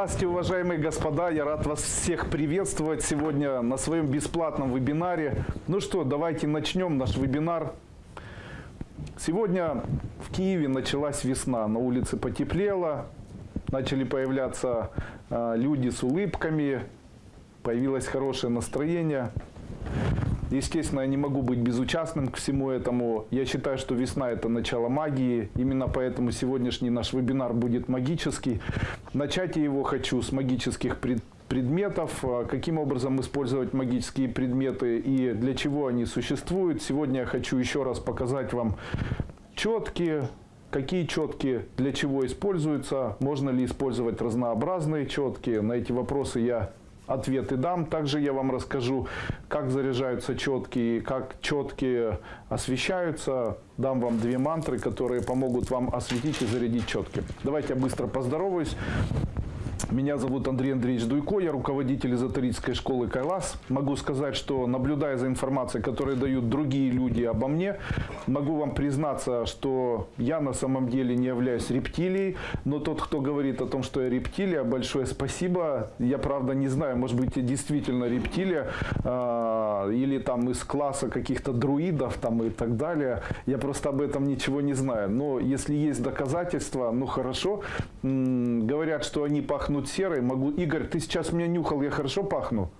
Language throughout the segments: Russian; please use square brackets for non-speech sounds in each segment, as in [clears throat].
Здравствуйте, уважаемые господа! Я рад вас всех приветствовать сегодня на своем бесплатном вебинаре. Ну что, давайте начнем наш вебинар. Сегодня в Киеве началась весна, на улице потеплело, начали появляться э, люди с улыбками, появилось хорошее настроение. Естественно, я не могу быть безучастным к всему этому. Я считаю, что весна – это начало магии. Именно поэтому сегодняшний наш вебинар будет магический. Начать я его хочу с магических предметов, а каким образом использовать магические предметы и для чего они существуют. Сегодня я хочу еще раз показать вам четкие, какие четкие для чего используются, можно ли использовать разнообразные четкие. На эти вопросы я ответы дам. Также я вам расскажу, как заряжаются четкие, как четкие освещаются. Дам вам две мантры, которые помогут вам осветить и зарядить четки. Давайте я быстро поздороваюсь. Меня зовут Андрей Андреевич Дуйко, я руководитель эзотерической школы Кайлас. Могу сказать, что наблюдая за информацией, которую дают другие люди обо мне, могу вам признаться, что я на самом деле не являюсь рептилией, но тот, кто говорит о том, что я рептилия, большое спасибо. Я, правда, не знаю, может быть, я действительно рептилия, э, или там из класса каких-то друидов там и так далее. Я просто об этом ничего не знаю. Но если есть доказательства, ну хорошо. М -м, говорят, что они пахнут пахнут серой. Могу... Игорь, ты сейчас меня нюхал, я хорошо пахну?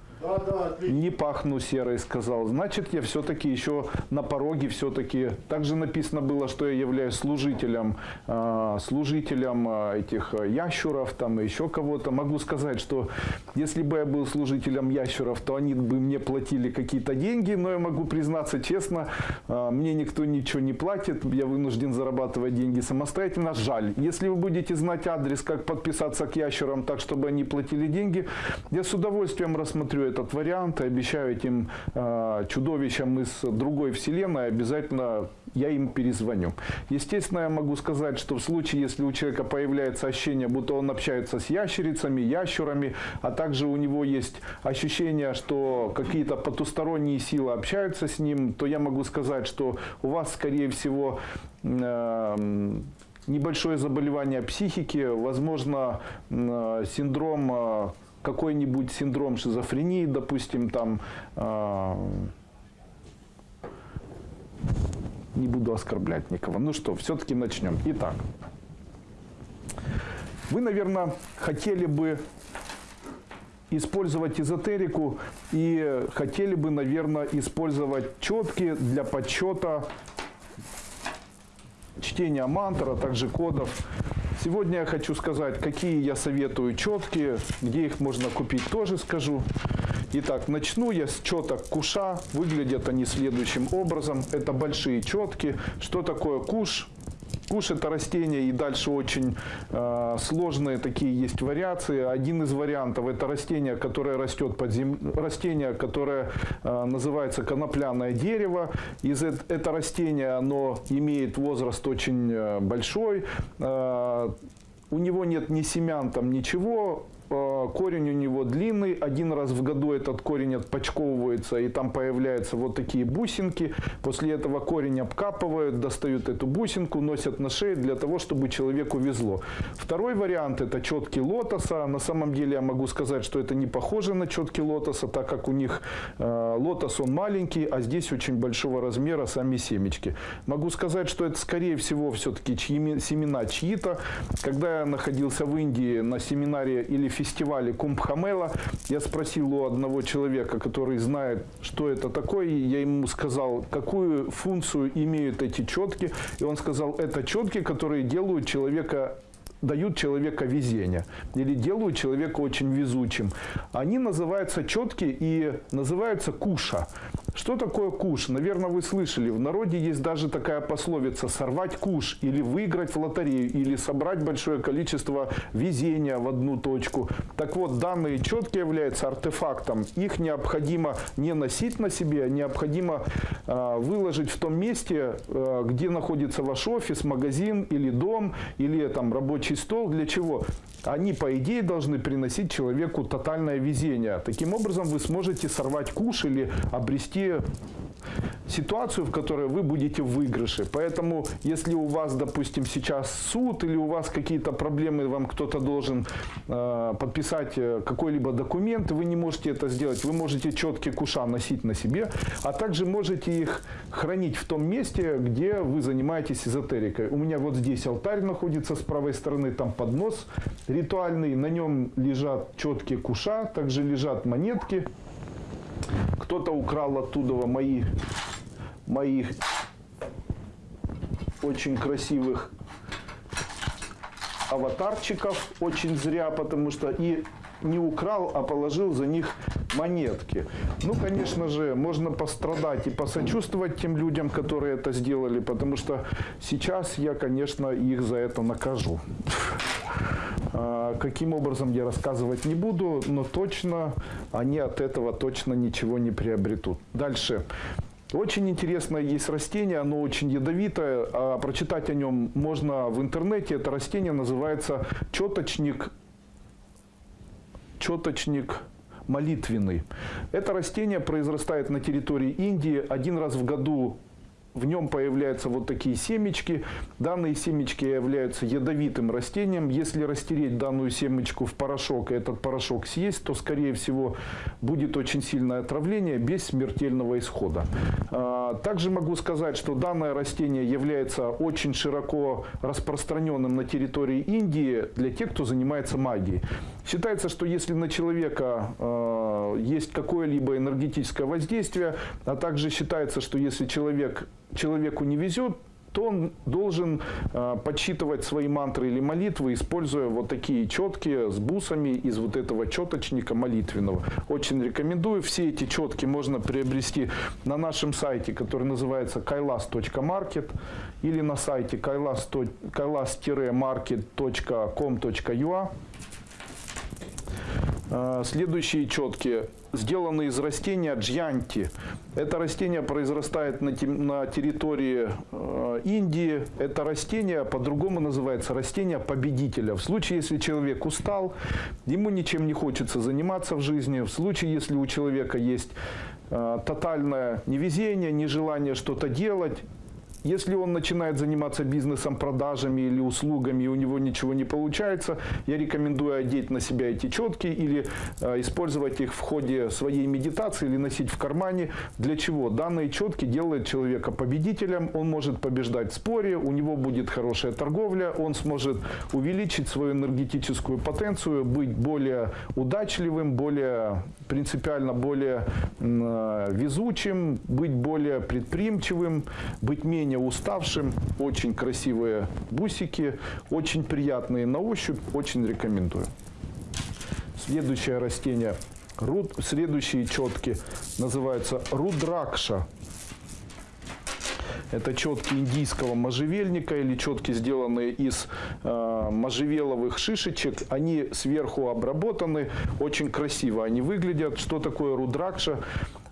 Не пахну серой, сказал. Значит, я все-таки еще на пороге все-таки. Также написано было, что я являюсь служителем, э, служителем э, этих ящуров там еще кого-то. Могу сказать, что если бы я был служителем ящуров, то они бы мне платили какие-то деньги, но я могу признаться честно, э, мне никто ничего не платит, я вынужден зарабатывать деньги самостоятельно. Жаль. Если вы будете знать адрес, как подписаться к ящурам так, чтобы они платили деньги, я с удовольствием рассмотрю этот вариант и обещаю этим э, чудовищам из другой вселенной обязательно я им перезвоню. Естественно, я могу сказать, что в случае, если у человека появляется ощущение, будто он общается с ящерицами, ящурами, а также у него есть ощущение, что какие-то потусторонние силы общаются с ним, то я могу сказать, что у вас, скорее всего, э, небольшое заболевание психики, возможно, э, синдром э, какой-нибудь синдром шизофрении, допустим, там, э, не буду оскорблять никого. Ну что, все-таки начнем. Итак, вы, наверное, хотели бы использовать эзотерику и хотели бы, наверное, использовать четки для подсчета чтения мантр, а также кодов. Сегодня я хочу сказать, какие я советую четкие, где их можно купить, тоже скажу. Итак, начну я с четок куша. Выглядят они следующим образом. Это большие четки. Что такое куш? Куш это растение и дальше очень э, сложные такие есть вариации. Один из вариантов это растение, которое растет под землей, растение, которое э, называется конопляное дерево. Из это растение оно имеет возраст очень э, большой. Э, у него нет ни семян, там ничего, корень у него длинный, один раз в году этот корень отпочковывается, и там появляются вот такие бусинки. После этого корень обкапывают, достают эту бусинку, носят на шее для того, чтобы человеку везло. Второй вариант – это четки лотоса. На самом деле я могу сказать, что это не похоже на четки лотоса, так как у них э, лотос он маленький, а здесь очень большого размера сами семечки. Могу сказать, что это скорее всего все-таки семена чьи-то. Когда я находился в Индии на семинаре или фестивале Кумбхамела. Я спросил у одного человека, который знает, что это такое. Я ему сказал, какую функцию имеют эти четки. И он сказал, это четки, которые делают человека дают человека везение или делают человека очень везучим. Они называются четки и называются куша. Что такое куш? Наверное, вы слышали. В народе есть даже такая пословица «сорвать куш» или выиграть в лотерею, или собрать большое количество везения в одну точку. Так вот, данные четки являются артефактом. Их необходимо не носить на себе, необходимо э, выложить в том месте, э, где находится ваш офис, магазин или дом, или там рабочий стол. Для чего? Они, по идее, должны приносить человеку тотальное везение. Таким образом, вы сможете сорвать куш или обрести ситуацию, в которой вы будете в выигрыше. Поэтому, если у вас, допустим, сейчас суд или у вас какие-то проблемы, вам кто-то должен э, подписать э, какой-либо документ, вы не можете это сделать. Вы можете четкие куша носить на себе, а также можете их хранить в том месте, где вы занимаетесь эзотерикой. У меня вот здесь алтарь находится с правой стороны, там поднос ритуальный, на нем лежат четкие куша, также лежат монетки. Кто-то украл оттуда мои моих очень красивых аватарчиков. Очень зря, потому что и не украл, а положил за них монетки. Ну, конечно же, можно пострадать и посочувствовать тем людям, которые это сделали, потому что сейчас я, конечно, их за это накажу. А, каким образом я рассказывать не буду, но точно они от этого точно ничего не приобретут. Дальше. Очень интересное есть растение, оно очень ядовитое, а прочитать о нем можно в интернете. Это растение называется четочник, четочник молитвенный. Это растение произрастает на территории Индии. Один раз в году в нем появляются вот такие семечки. Данные семечки являются ядовитым растением. Если растереть данную семечку в порошок и этот порошок съесть, то, скорее всего, будет очень сильное отравление без смертельного исхода. А, также могу сказать, что данное растение является очень широко распространенным на территории Индии для тех, кто занимается магией. Считается, что если на человека э, есть какое-либо энергетическое воздействие, а также считается, что если человек человеку не везет, то он должен э, подсчитывать свои мантры или молитвы, используя вот такие четки с бусами из вот этого четочника молитвенного. Очень рекомендую. Все эти четки можно приобрести на нашем сайте, который называется kailas.market или на сайте kailas-market.com.ua. Э, следующие четки сделаны из растения джьянти. Это растение произрастает на, на территории э, Индии. Это растение по-другому называется растение победителя. В случае, если человек устал, ему ничем не хочется заниматься в жизни, в случае, если у человека есть э, тотальное невезение, нежелание что-то делать, если он начинает заниматься бизнесом, продажами или услугами, и у него ничего не получается, я рекомендую одеть на себя эти четки или э, использовать их в ходе своей медитации или носить в кармане. Для чего? Данные четки делают человека победителем, он может побеждать в споре, у него будет хорошая торговля, он сможет увеличить свою энергетическую потенцию, быть более удачливым, более принципиально более э, везучим, быть более предприимчивым, быть менее менее уставшим. Очень красивые бусики, очень приятные на ощупь, очень рекомендую. Следующее растение, руд, следующие четки называются рудракша. Это четки индийского можжевельника или четки, сделанные из э, можжевеловых шишечек. Они сверху обработаны, очень красиво они выглядят. Что такое рудракша?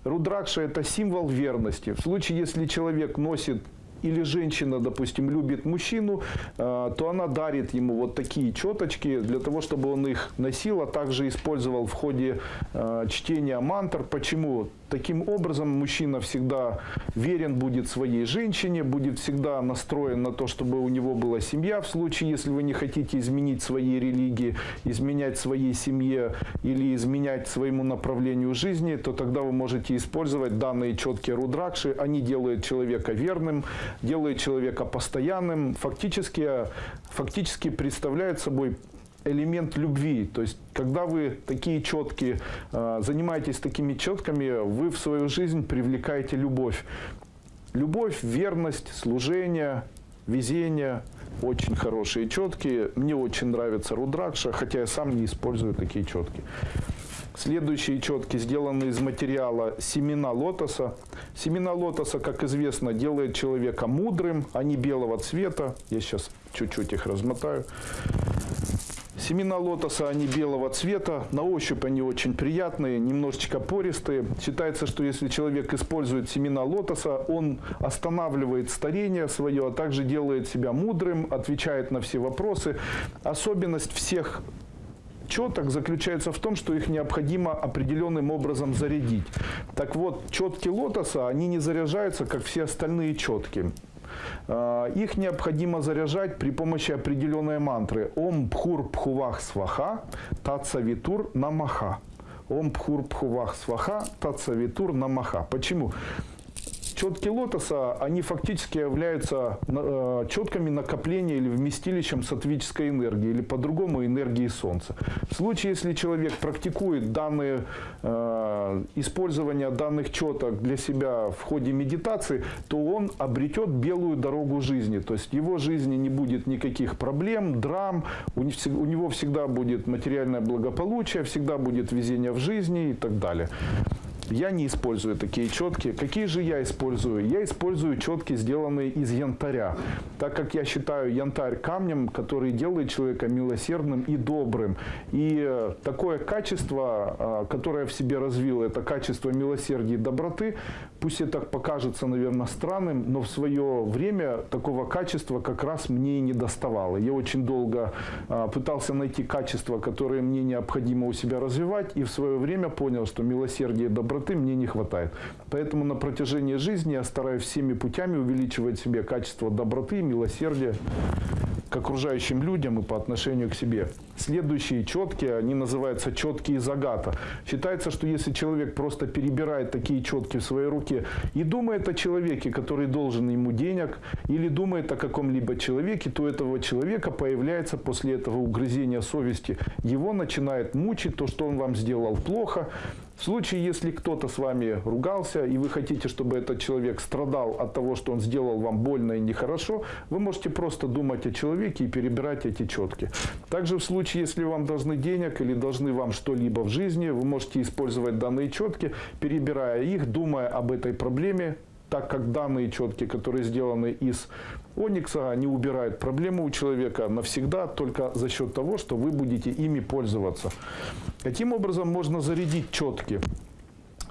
Рудракша – это символ верности. В случае, если человек носит или женщина, допустим, любит мужчину, а, то она дарит ему вот такие четочки для того, чтобы он их носил, а также использовал в ходе а, чтения мантр. Почему? Таким образом, мужчина всегда верен будет своей женщине, будет всегда настроен на то, чтобы у него была семья. В случае, если вы не хотите изменить своей религии, изменять своей семье или изменять своему направлению жизни, то тогда вы можете использовать данные четкие рудракши. Они делают человека верным, делают человека постоянным, фактически, фактически представляют собой элемент любви. То есть, когда вы такие четкие, а, занимаетесь такими четками, вы в свою жизнь привлекаете любовь. Любовь, верность, служение, везение. Очень хорошие четкие. Мне очень нравится Рудракша, хотя я сам не использую такие четкие. Следующие четки сделаны из материала семена лотоса. Семена лотоса, как известно, делает человека мудрым, они белого цвета. Я сейчас чуть-чуть их размотаю. Семена лотоса, они белого цвета, на ощупь они очень приятные, немножечко пористые. Считается, что если человек использует семена лотоса, он останавливает старение свое, а также делает себя мудрым, отвечает на все вопросы. Особенность всех четок заключается в том, что их необходимо определенным образом зарядить. Так вот, четки лотоса, они не заряжаются, как все остальные четки. А, их необходимо заряжать при помощи определенной мантры. Ом пхур пхувах сваха, татса витур намаха. Ом пхур пхувах сваха, татса витур намаха. Почему? Четки лотоса, они фактически являются э, четками накопления или вместилищем сатвической энергии, или по-другому энергии Солнца. В случае, если человек практикует данные, э, использование данных четок для себя в ходе медитации, то он обретет белую дорогу жизни. То есть в его жизни не будет никаких проблем, драм, у него всегда будет материальное благополучие, всегда будет везение в жизни и так далее. Я не использую такие четки. Какие же я использую? Я использую четки, сделанные из янтаря, так как я считаю янтарь камнем, который делает человека милосердным и добрым. И э, такое качество, э, которое в себе развил, это качество милосердия и доброты, пусть это покажется, наверное, странным, но в свое время такого качества как раз мне и не доставало. Я очень долго э, пытался найти качества, которые мне необходимо у себя развивать, и в свое время понял, что милосердие и доброта доброты мне не хватает. Поэтому на протяжении жизни я стараюсь всеми путями увеличивать себе качество доброты, милосердия к окружающим людям и по отношению к себе. Следующие четкие, они называются четкие из агата. Считается, что если человек просто перебирает такие четки в своей руке и думает о человеке, который должен ему денег, или думает о каком-либо человеке, то этого человека появляется после этого угрызения совести. Его начинает мучить то, что он вам сделал плохо, в случае, если кто-то с вами ругался, и вы хотите, чтобы этот человек страдал от того, что он сделал вам больно и нехорошо, вы можете просто думать о человеке и перебирать эти четки. Также в случае, если вам должны денег или должны вам что-либо в жизни, вы можете использовать данные четки, перебирая их, думая об этой проблеме, так как данные четки, которые сделаны из Оникса, они убирают проблему у человека навсегда только за счет того, что вы будете ими пользоваться. Каким образом можно зарядить четки?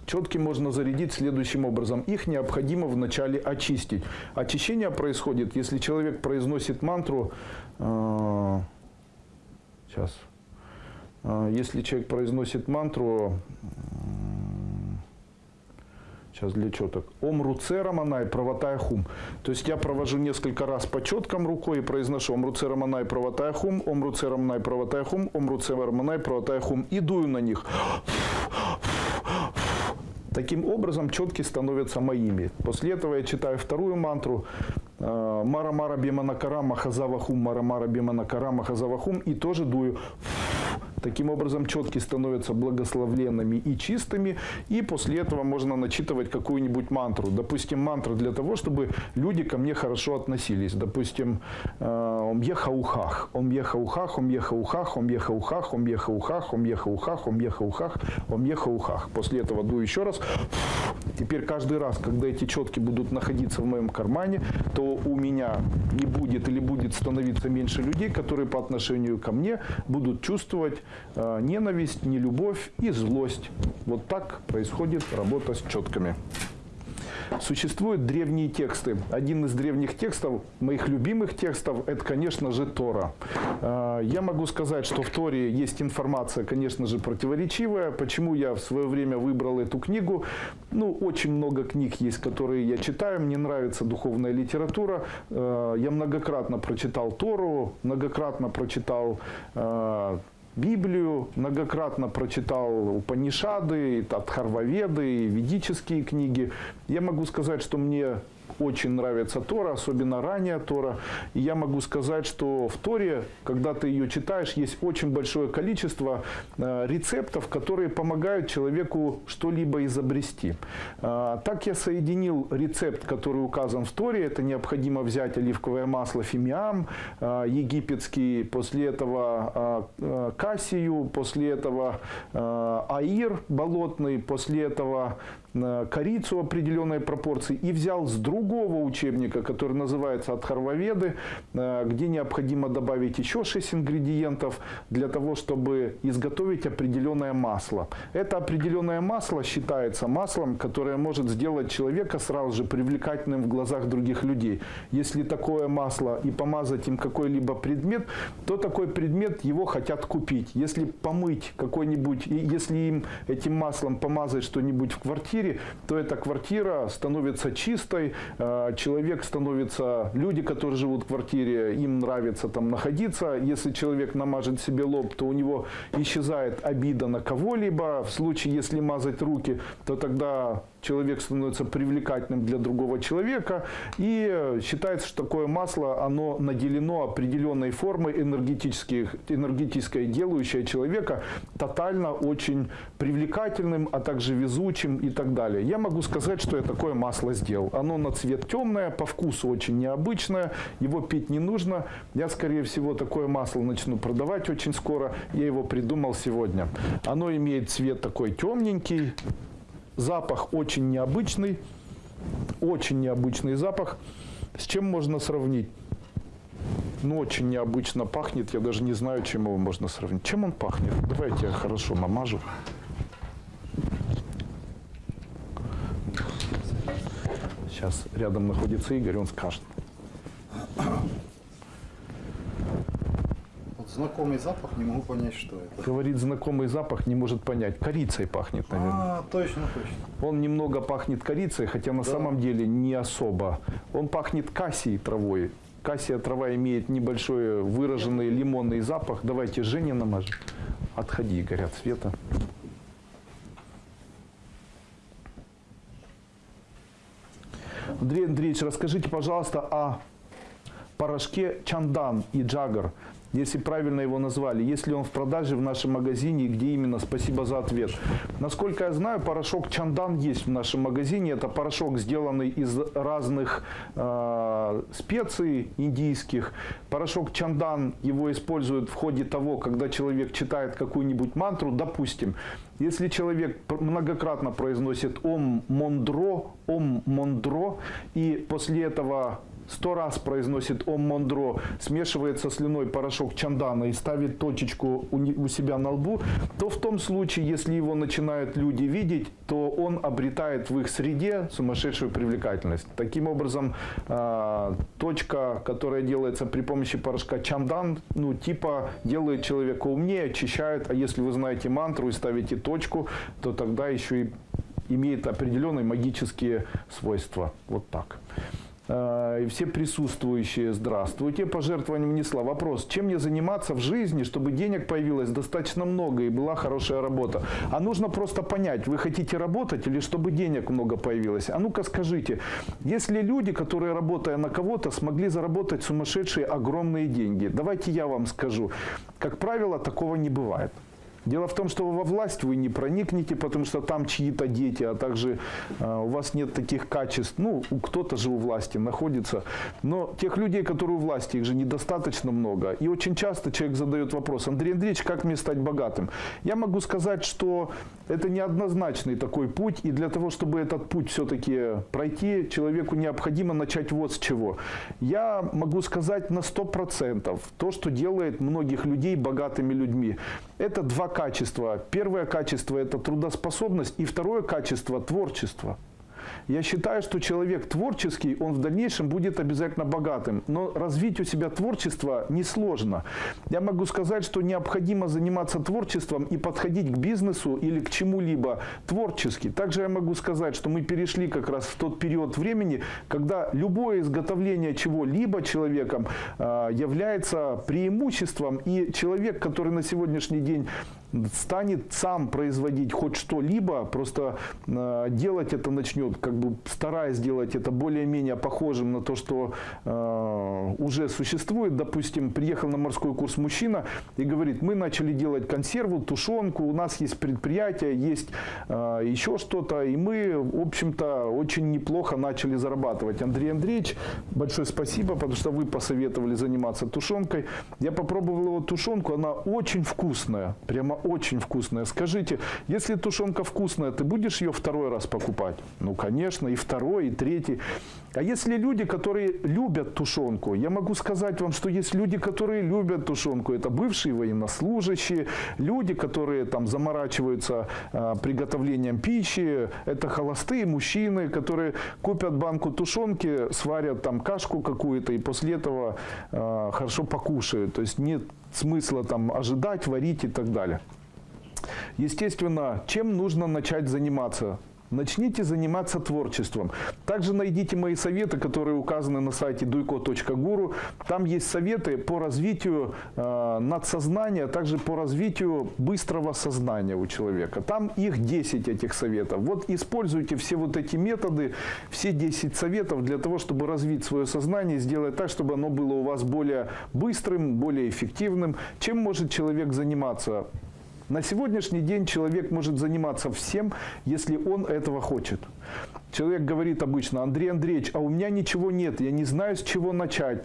Четки можно зарядить следующим образом. Их необходимо вначале очистить. Очищение происходит, если человек произносит мантру... Э, сейчас. Э, если человек произносит мантру Сейчас для четок. Ом руце романай правотая хум. То есть я провожу несколько раз по четкам рукой и произношу ом руце романай правотая хум, ом руце романай правотая хум, ом руце романай правотая хум. И дую на них. Таким образом, четки становятся моими. После этого я читаю вторую мантру. Мара Мара Биманакара Махазавахум, Мара Мара Биманакара Махазавахум. И тоже дую. Таким образом, четки становятся благословленными и чистыми, и после этого можно начитывать какую-нибудь мантру. Допустим, мантра для того, чтобы люди ко мне хорошо относились. Допустим, э, «Ом ехаухах», «Ом ехаухах», «Ом ехаухах», «Ом ехаухах», «Ом ехаухах», «Ом ехаухах», «Ом ехаухах», «Ом ехаухах». После этого дую еще раз. Теперь каждый раз, когда эти четки будут находиться в моем кармане, то у меня не будет или будет становиться меньше людей, которые по отношению ко мне будут чувствовать Э, ненависть, нелюбовь и злость. Вот так происходит работа с четками. Существуют древние тексты. Один из древних текстов, моих любимых текстов, это, конечно же, Тора. Э, я могу сказать, что в Торе есть информация, конечно же, противоречивая. Почему я в свое время выбрал эту книгу? Ну, очень много книг есть, которые я читаю. Мне нравится духовная литература. Э, я многократно прочитал Тору, многократно прочитал Библию, многократно прочитал Упанишады, Адхарваведы, ведические книги. Я могу сказать, что мне очень нравится Тора, особенно ранняя Тора. И я могу сказать, что в Торе, когда ты ее читаешь, есть очень большое количество э, рецептов, которые помогают человеку что-либо изобрести. Э, так я соединил рецепт, который указан в Торе. Это необходимо взять оливковое масло фимиам, э, египетский, после этого кассию, после этого аир болотный, после этого корицу определенной пропорции и взял с другого учебника, который называется «От Харвоведы», э, где необходимо добавить еще 6 ингредиентов для того, чтобы изготовить определенное масло. Это определенное масло считается маслом, которое может сделать человека сразу же привлекательным в глазах других людей. Если такое масло и помазать им какой-либо предмет, то такой предмет его хотят купить. Если помыть какой-нибудь, если им этим маслом помазать что-нибудь в квартире, то эта квартира становится чистой, э, человек становится, люди, которые живут в квартире, им нравится там находиться. Если человек намажет себе лоб, то у него исчезает обида на кого-либо. В случае, если мазать руки, то тогда человек становится привлекательным для другого человека. И считается, что такое масло, оно наделено определенной формой энергетических, энергетической, делающей человека тотально очень привлекательным, а также везучим и так далее. Я могу сказать, что я такое масло сделал. Оно на цвет темное, по вкусу очень необычное, его пить не нужно. Я, скорее всего, такое масло начну продавать очень скоро. Я его придумал сегодня. Оно имеет цвет такой темненький, Запах очень необычный, очень необычный запах. С чем можно сравнить? Ну, очень необычно пахнет, я даже не знаю, чем его можно сравнить. Чем он пахнет? Давайте я хорошо намажу. Сейчас рядом находится Игорь, он скажет. Знакомый запах, не могу понять, что это. Говорит, знакомый запах, не может понять. Корицей пахнет, наверное. А, точно, точно. Он немного пахнет корицей, хотя на Да. самом деле не особо. Он пахнет кассией травой. Кассия трава имеет небольшой выраженный лимонный запах. Давайте Жене намажем. Отходи, горят света. Андрей Андреевич, расскажите, пожалуйста, о порошке Чандан и Джагар, если правильно его назвали, если он в продаже в нашем магазине, где именно, спасибо за ответ. Насколько я знаю, порошок Чандан есть в нашем магазине. Это порошок, сделанный из разных э, специй индийских. Порошок Чандан его используют в ходе того, когда человек читает какую-нибудь мантру, допустим, если человек многократно произносит «Ом Мондро», «Ом Мондро», и после этого сто раз произносит «Ом Мондро», смешивает со слюной порошок чандана и ставит точечку у себя на лбу, то в том случае, если его начинают люди видеть, то он обретает в их среде сумасшедшую привлекательность. Таким образом, а, точка, которая делается при помощи порошка чандан, ну, типа делает человека умнее, очищает, а если вы знаете мантру и ставите точку, то тогда еще и имеет определенные магические свойства. Вот так. Э, И все присутствующие, здравствуйте. Пожертвование внесла. Вопрос, чем мне заниматься в жизни, чтобы денег появилось достаточно много и была хорошая работа? А нужно просто понять, вы хотите работать или чтобы денег много появилось? А ну-ка скажите, если люди, которые работая на кого-то, смогли заработать сумасшедшие огромные деньги, давайте я вам скажу, как правило, такого не бывает. Дело в том, что во власть вы не проникнете, потому что там чьи-то дети, а также э, у вас нет таких качеств. Ну, кто-то же у власти находится. Но тех людей, которые у власти, их же недостаточно много. И очень часто человек задает вопрос, Андрей Андреевич, как мне стать богатым? Я могу сказать, что это неоднозначный такой путь. И для того, чтобы этот путь все-таки пройти, человеку необходимо начать вот с чего. Я могу сказать на 100% то, что делает многих людей богатыми людьми. Это два качества. Первое качество – это трудоспособность, и второе качество – творчество. Я считаю, что человек творческий, он в дальнейшем будет обязательно богатым. Но развить у себя творчество несложно. Я могу сказать, что необходимо заниматься творчеством и подходить к бизнесу или к чему-либо творчески. Также я могу сказать, что мы перешли как раз в тот период времени, когда любое изготовление чего-либо человеком э, является преимуществом. И человек, который на сегодняшний день станет сам производить хоть что-либо, просто э, делать это начнет, как бы стараясь сделать это более-менее похожим на то, что э, уже существует. Допустим, приехал на морской курс мужчина и говорит, мы начали делать консерву, тушенку, у нас есть предприятие, есть э, еще что-то, и мы, в общем-то, очень неплохо начали зарабатывать. Андрей Андреевич, большое спасибо, потому что вы посоветовали заниматься тушенкой. Я попробовал его тушенку, она очень вкусная, прямо очень вкусная. Скажите, если тушенка вкусная, ты будешь ее второй раз покупать? Ну, конечно, и второй, и третий. А если люди, которые любят тушенку, я могу сказать вам, что есть люди, которые любят тушенку. Это бывшие военнослужащие, люди, которые там заморачиваются а, приготовлением пищи. Это холостые мужчины, которые купят банку тушенки, сварят там кашку какую-то и после этого а, хорошо покушают. То есть нет смысла там ожидать, варить и так далее. Естественно, чем нужно начать заниматься? Начните заниматься творчеством. Также найдите мои советы, которые указаны на сайте duiko.guru. Там есть советы по развитию э, надсознания, а также по развитию быстрого сознания у человека. Там их 10 этих советов. Вот используйте все вот эти методы, все 10 советов для того, чтобы развить свое сознание, сделать так, чтобы оно было у вас более быстрым, более эффективным. Чем может человек заниматься? На сегодняшний день человек может заниматься всем, если он этого хочет. Человек говорит обычно, Андрей Андреевич, а у меня ничего нет, я не знаю, с чего начать.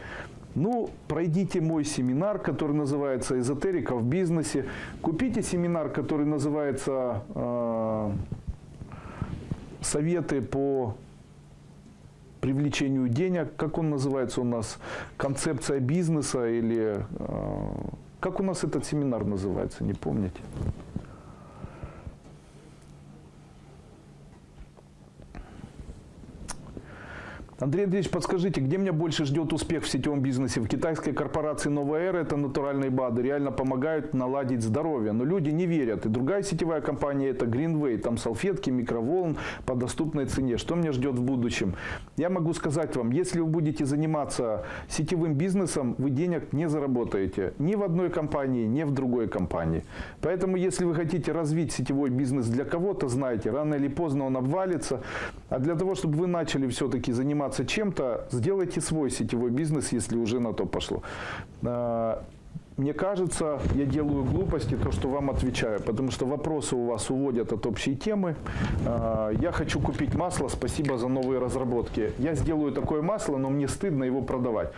Ну, пройдите мой семинар, который называется «Эзотерика в бизнесе». Купите семинар, который называется э, «Советы по привлечению денег». Как он называется у нас? «Концепция бизнеса» или... Э, как у нас этот семинар называется, не помните? Андрей Андреевич, подскажите, где меня больше ждет успех в сетевом бизнесе? В китайской корпорации «Новая эра» это натуральные БАДы, реально помогают наладить здоровье. Но люди не верят. И другая сетевая компания это Greenway. Там салфетки, микроволн по доступной цене. Что меня ждет в будущем? Я могу сказать вам, если вы будете заниматься сетевым бизнесом, вы денег не заработаете. Ни в одной компании, ни в другой компании. Поэтому, если вы хотите развить сетевой бизнес для кого-то, знайте, рано или поздно он обвалится. А для того, чтобы вы начали все-таки заниматься заниматься чем-то, сделайте свой сетевой бизнес, если уже на то пошло. А, мне кажется, я делаю глупости, то, что вам отвечаю, потому что вопросы у вас уводят от общей темы. А, я хочу купить масло, спасибо за новые разработки. Я сделаю такое масло, но мне стыдно его продавать.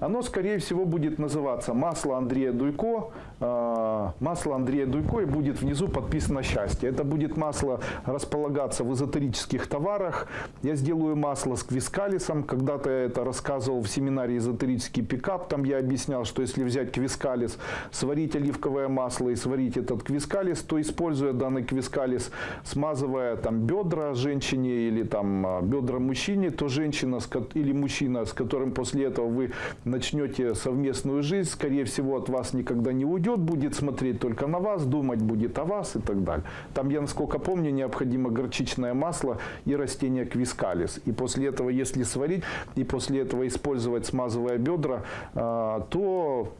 Оно, скорее всего, будет называться «Масло Андрея Дуйко». А, масло Андрея Дуйко и будет внизу подписано «Счастье». Это будет масло располагаться в эзотерических товарах. Я сделаю масло с квискалисом. Когда-то я это рассказывал в семинаре «Эзотерический пикап». Там я объяснял, что если взять квискалис, сварить оливковое масло и сварить этот квискалис, то, используя данный квискалис, смазывая там бедра женщине или там а, бедра мужчине, то женщина или мужчина, с которым после этого вы начнете совместную жизнь, скорее всего, от вас никогда не уйдет, будет смотреть только на вас, думать будет о вас и так далее. Там, я насколько помню, необходимо горчичное масло и растение квискалис. И после этого, если сварить, и после этого использовать, смазывая бедра, а, то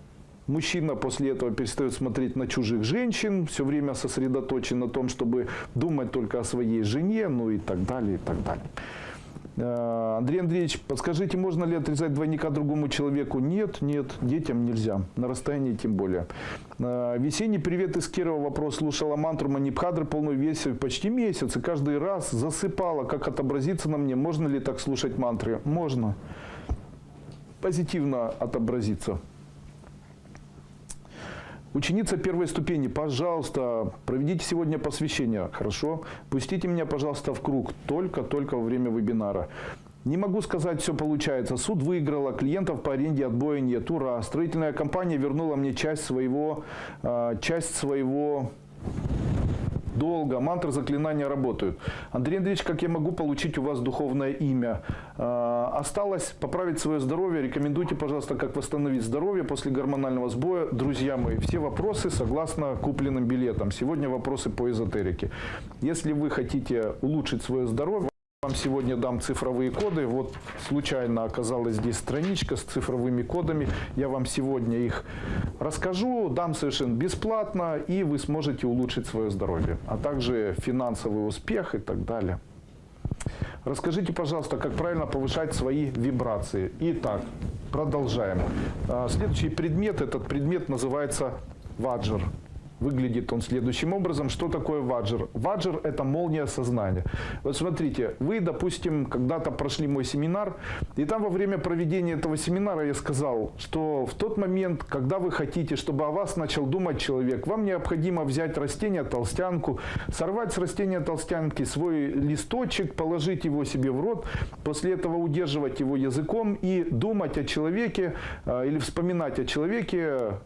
Мужчина после этого перестает смотреть на чужих женщин, все время сосредоточен на том, чтобы думать только о своей жене, ну и так далее, и так далее. Э, Андрей Андреевич, подскажите, можно ли отрезать двойника другому человеку? Нет, нет, детям нельзя, на расстоянии тем более. Э, весенний привет из Кирова. Вопрос слушала мантру Манипхадры полную версию почти месяц. И каждый раз засыпала, как отобразиться на мне. Можно ли так слушать мантры? Можно. Позитивно отобразиться. Ученица первой ступени, пожалуйста, проведите сегодня посвящение, хорошо? Пустите меня, пожалуйста, в круг, только-только во время вебинара. Не могу сказать, все получается. Суд выиграла, клиентов по аренде отбоя нет. Ура! Строительная компания вернула мне часть своего, а, часть своего долго, мантры, заклинания работают. Андрей Андреевич, как я могу получить у вас духовное имя? Э, осталось поправить свое здоровье. Рекомендуйте, пожалуйста, как восстановить здоровье после гормонального сбоя. Друзья мои, все вопросы согласно купленным билетам. Сегодня вопросы по эзотерике. Если вы хотите улучшить свое здоровье, вам сегодня дам цифровые коды. Вот случайно оказалась здесь страничка с цифровыми кодами. Я вам сегодня их расскажу, дам совершенно бесплатно, и вы сможете улучшить свое здоровье, а также финансовый успех и так далее. Расскажите, пожалуйста, как правильно повышать свои вибрации. Итак, продолжаем. А, Следующий предмет, этот предмет называется ваджр. Выглядит он следующим образом. Что такое ваджр? Ваджр – это молния сознания. Вот смотрите, вы, допустим, когда-то прошли мой семинар, и там во время проведения этого семинара я сказал, что в тот момент, когда вы хотите, чтобы о вас начал думать человек, вам необходимо взять растение толстянку, сорвать с растения толстянки свой листочек, положить его себе в рот, после этого удерживать его языком и думать о человеке э, или вспоминать о человеке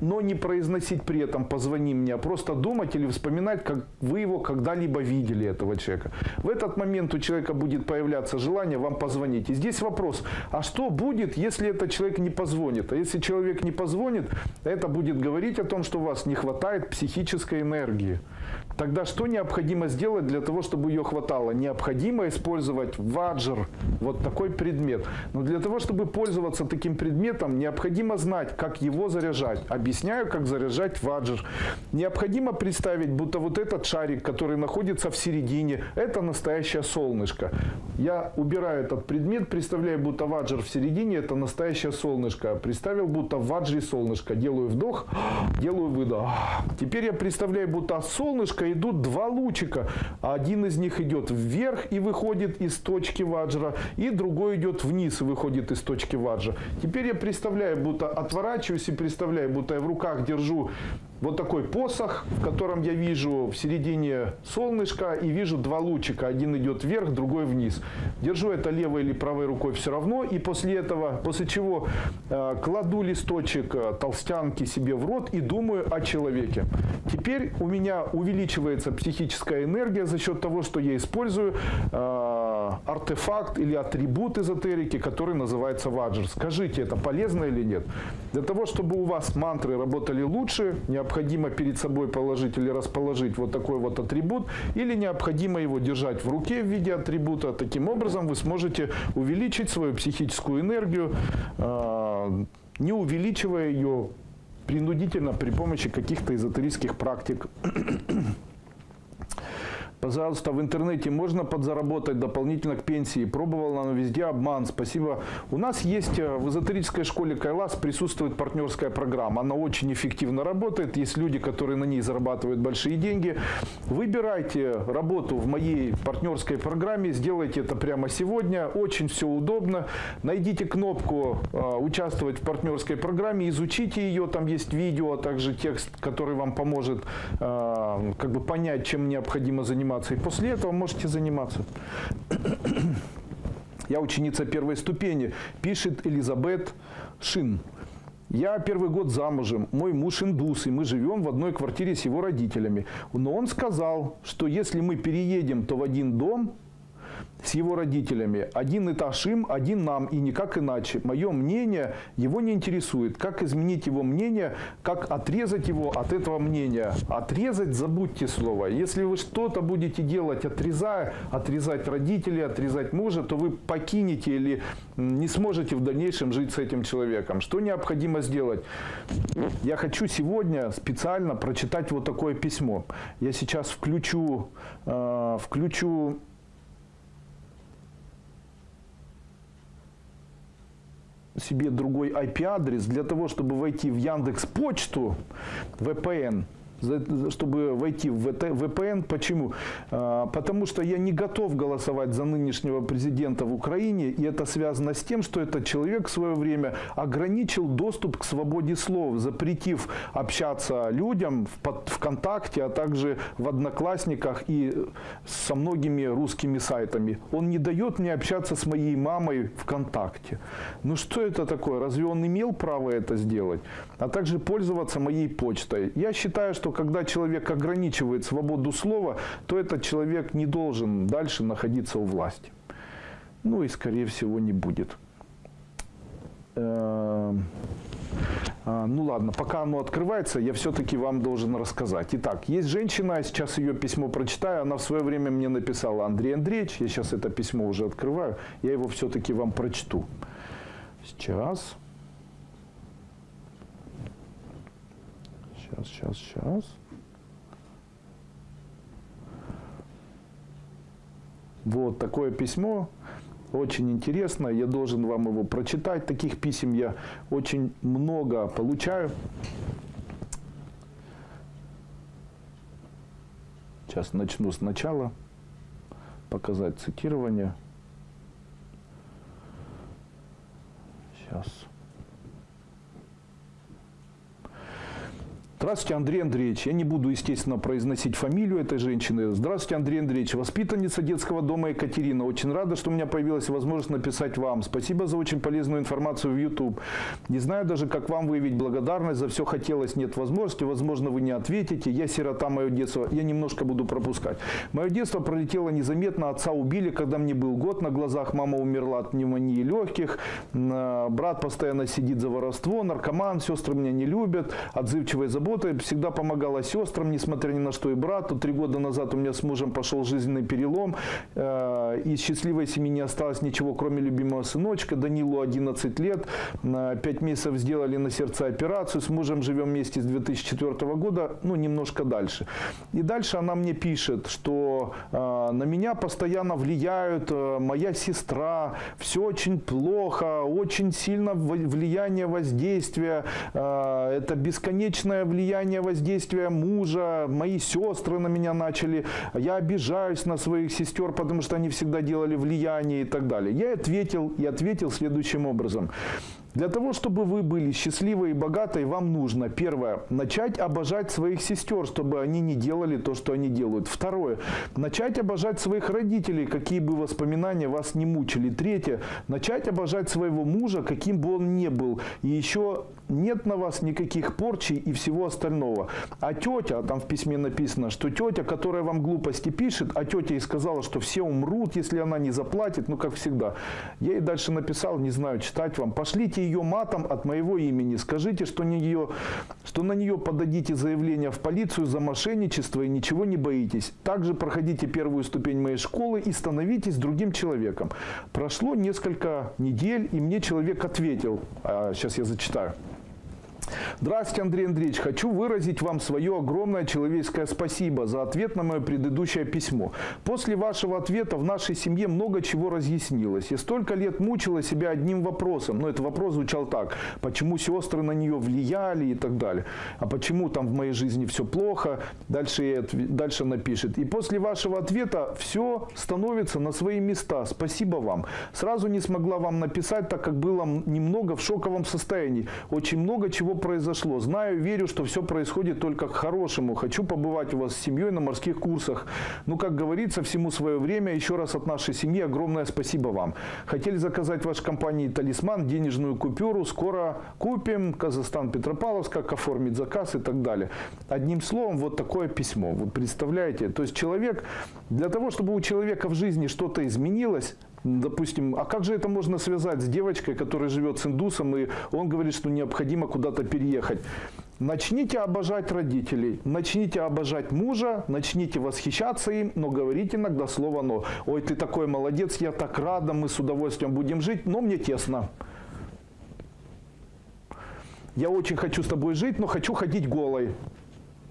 но не произносить при этом «позвони мне», а просто думать или вспоминать, как вы его когда-либо видели, этого человека. В этот момент у человека будет появляться желание вам позвонить. И здесь вопрос, а что будет, если этот человек не позвонит? А если человек не позвонит, это будет говорить о том, что у вас не хватает психической энергии. Тогда что необходимо сделать для того, чтобы ее хватало? Необходимо использовать ваджр, вот такой предмет. Но для того, чтобы пользоваться таким предметом, необходимо знать, как его заряжать. Объясняю, как заряжать ваджр. Необходимо представить, будто вот этот шарик, который находится в середине, это настоящее солнышко. Я убираю этот предмет, представляю, будто ваджр в середине, это настоящее солнышко. Представил, будто в ваджре солнышко. Делаю вдох, делаю выдох. Теперь я представляю, будто от идут два лучика. Один из них идет вверх и выходит из точки ваджра, и другой идет вниз и выходит из точки ваджра. Теперь я представляю, будто отворачиваюсь и представляю, будто я в руках держу вот такой посох, в котором я вижу в середине солнышко и вижу два лучика. Один идет вверх, другой вниз. Держу это левой или правой рукой все равно. И после этого, после чего э, кладу листочек э, толстянки себе в рот и думаю о человеке. Теперь у меня увеличивается психическая энергия за счет того, что я использую э, артефакт или атрибут эзотерики, который называется ваджр. Скажите, это полезно или нет? Для того, чтобы у вас мантры работали лучше, необходимо необходимо перед собой положить или расположить вот такой вот атрибут, или необходимо его держать в руке в виде атрибута. Таким образом вы сможете увеличить свою психическую энергию, а, не увеличивая ее принудительно при помощи каких-то эзотерических практик. Пожалуйста, в интернете можно подзаработать дополнительно к пенсии. Пробовал, но везде обман. Спасибо. У нас есть э, в эзотерической школе Кайлас присутствует партнерская программа. Она очень эффективно работает. Есть люди, которые на ней зарабатывают большие деньги. Выбирайте работу в моей партнерской программе. Сделайте это прямо сегодня. Очень все удобно. Найдите кнопку э, «Участвовать в партнерской программе», изучите ее. Там есть видео, а также текст, который вам поможет э, как бы понять, чем необходимо заниматься заниматься. И после этого можете заниматься. [clears throat] Я ученица первой ступени, пишет Элизабет Шин. Я первый год замужем, мой муж индус, и мы живем в одной квартире с его родителями. Но он сказал, что если мы переедем, то в один дом, с его родителями. Один этаж им, один нам, и никак иначе. Мое мнение его не интересует. Как изменить его мнение, как отрезать его от этого мнения. Отрезать, забудьте слово. Если вы что-то будете делать, отрезая, отрезать родителей, отрезать мужа, то вы покинете или не сможете в дальнейшем жить с этим человеком. Что необходимо сделать? Я хочу сегодня специально прочитать вот такое письмо. Я сейчас включу, э, включу себе другой IP-адрес для того, чтобы войти в Яндекс Почту, VPN, чтобы войти в VPN. Почему? А, потому что я не готов голосовать за нынешнего президента в Украине, и это связано с тем, что этот человек в свое время ограничил доступ к свободе слов, запретив общаться людям в ВКонтакте, а также в Одноклассниках и со многими русскими сайтами. Он не дает мне общаться с моей мамой ВКонтакте. Ну что это такое? Разве он имел право это сделать? А также пользоваться моей почтой. Я считаю, что что когда человек ограничивает свободу слова, то этот человек не должен дальше находиться у власти. Ну и, скорее всего, не будет. Эм, а, ну ладно, пока оно открывается, я все-таки вам должен рассказать. Итак, есть женщина, я сейчас ее письмо прочитаю, она в свое время мне написала, Андрей Андреевич, я сейчас это письмо уже открываю, я его все-таки вам прочту. Сейчас. Сейчас, сейчас, сейчас. Вот такое письмо. Очень интересно. Я должен вам его прочитать. Таких писем я очень много получаю. Сейчас начну сначала показать цитирование. Сейчас. Здравствуйте, Андрей Андреевич. Я не буду, естественно, произносить фамилию этой женщины. Здравствуйте, Андрей Андреевич. Воспитанница детского дома Екатерина. Очень рада, что у меня появилась возможность написать вам. Спасибо за очень полезную информацию в YouTube. Не знаю даже, как вам выявить благодарность. За все хотелось, нет возможности. Возможно, вы не ответите. Я сирота, мое детство. Я немножко буду пропускать. Мое детство пролетело незаметно. Отца убили, когда мне был год. На глазах мама умерла от пневмонии легких. Брат постоянно сидит за воровство. Наркоман. Сестры меня не любят. Отзывчивые заботы работы, всегда помогала сестрам, несмотря ни на что, и брату. Три года назад у меня с мужем пошел жизненный перелом. Э, из счастливой семьи не осталось ничего, кроме любимого сыночка. Данилу 11 лет. Пять месяцев сделали на сердце операцию. С мужем живем вместе с 2004 года, ну, немножко дальше. И дальше она мне пишет, что э, на меня постоянно влияют э, моя сестра, все очень плохо, очень сильно влияние воздействия, это бесконечное влияние влияние воздействия мужа, мои сестры на меня начали, я обижаюсь на своих сестер, потому что они всегда делали влияние и так далее. Я ответил, и ответил следующим образом. Для того, чтобы вы были счастливы и богаты, вам нужно, первое, начать обожать своих сестер, чтобы они не делали то, что они делают. Второе, начать обожать своих родителей, какие бы воспоминания вас не мучили. Третье, начать обожать своего мужа, каким бы он ни был. И еще нет на вас никаких порчей и всего остального. А тетя, там в письме написано, что тетя, которая вам глупости пишет, а тетя и сказала, что все умрут, если она не заплатит, ну как всегда. Я ей дальше написал, не знаю, читать вам. Пошлите ее матом от моего имени. Скажите, что, не ее, что на нее подадите заявление в полицию за мошенничество и ничего не боитесь. Также проходите первую ступень моей школы и становитесь другим человеком. Прошло несколько недель, и мне человек ответил. А, сейчас я зачитаю. Здравствуйте, Андрей Андреевич. Хочу выразить вам свое огромное человеческое спасибо за ответ на мое предыдущее письмо. После вашего ответа в нашей семье много чего разъяснилось. Я столько лет мучила себя одним вопросом. Но этот вопрос звучал так. Почему сестры на нее влияли и так далее. А почему там в моей жизни все плохо? Дальше, дальше напишет. И после вашего ответа все становится на свои места. Спасибо вам. Сразу не смогла вам написать, так как было немного в шоковом состоянии. Очень много чего произошло. Знаю, верю, что все происходит только к хорошему. Хочу побывать у вас с семьей на морских курсах. Ну, как говорится, всему свое время. Еще раз от нашей семьи огромное спасибо вам. Хотели заказать вашей компании «Талисман» денежную купюру. Скоро купим. Казахстан, Петропавловск, как оформить заказ и так далее. Одним словом, вот такое письмо. Вы представляете? То есть человек, для того, чтобы у человека в жизни что-то изменилось, Допустим, а как же это можно связать с девочкой, которая живет с индусом, и он говорит, что необходимо куда-то переехать? Начните обожать родителей, начните обожать мужа, начните восхищаться им, но говорите иногда слово «но». «Ой, ты такой молодец, я так рада, мы с удовольствием будем жить, но мне тесно». Я очень хочу с тобой жить, но хочу ходить голой.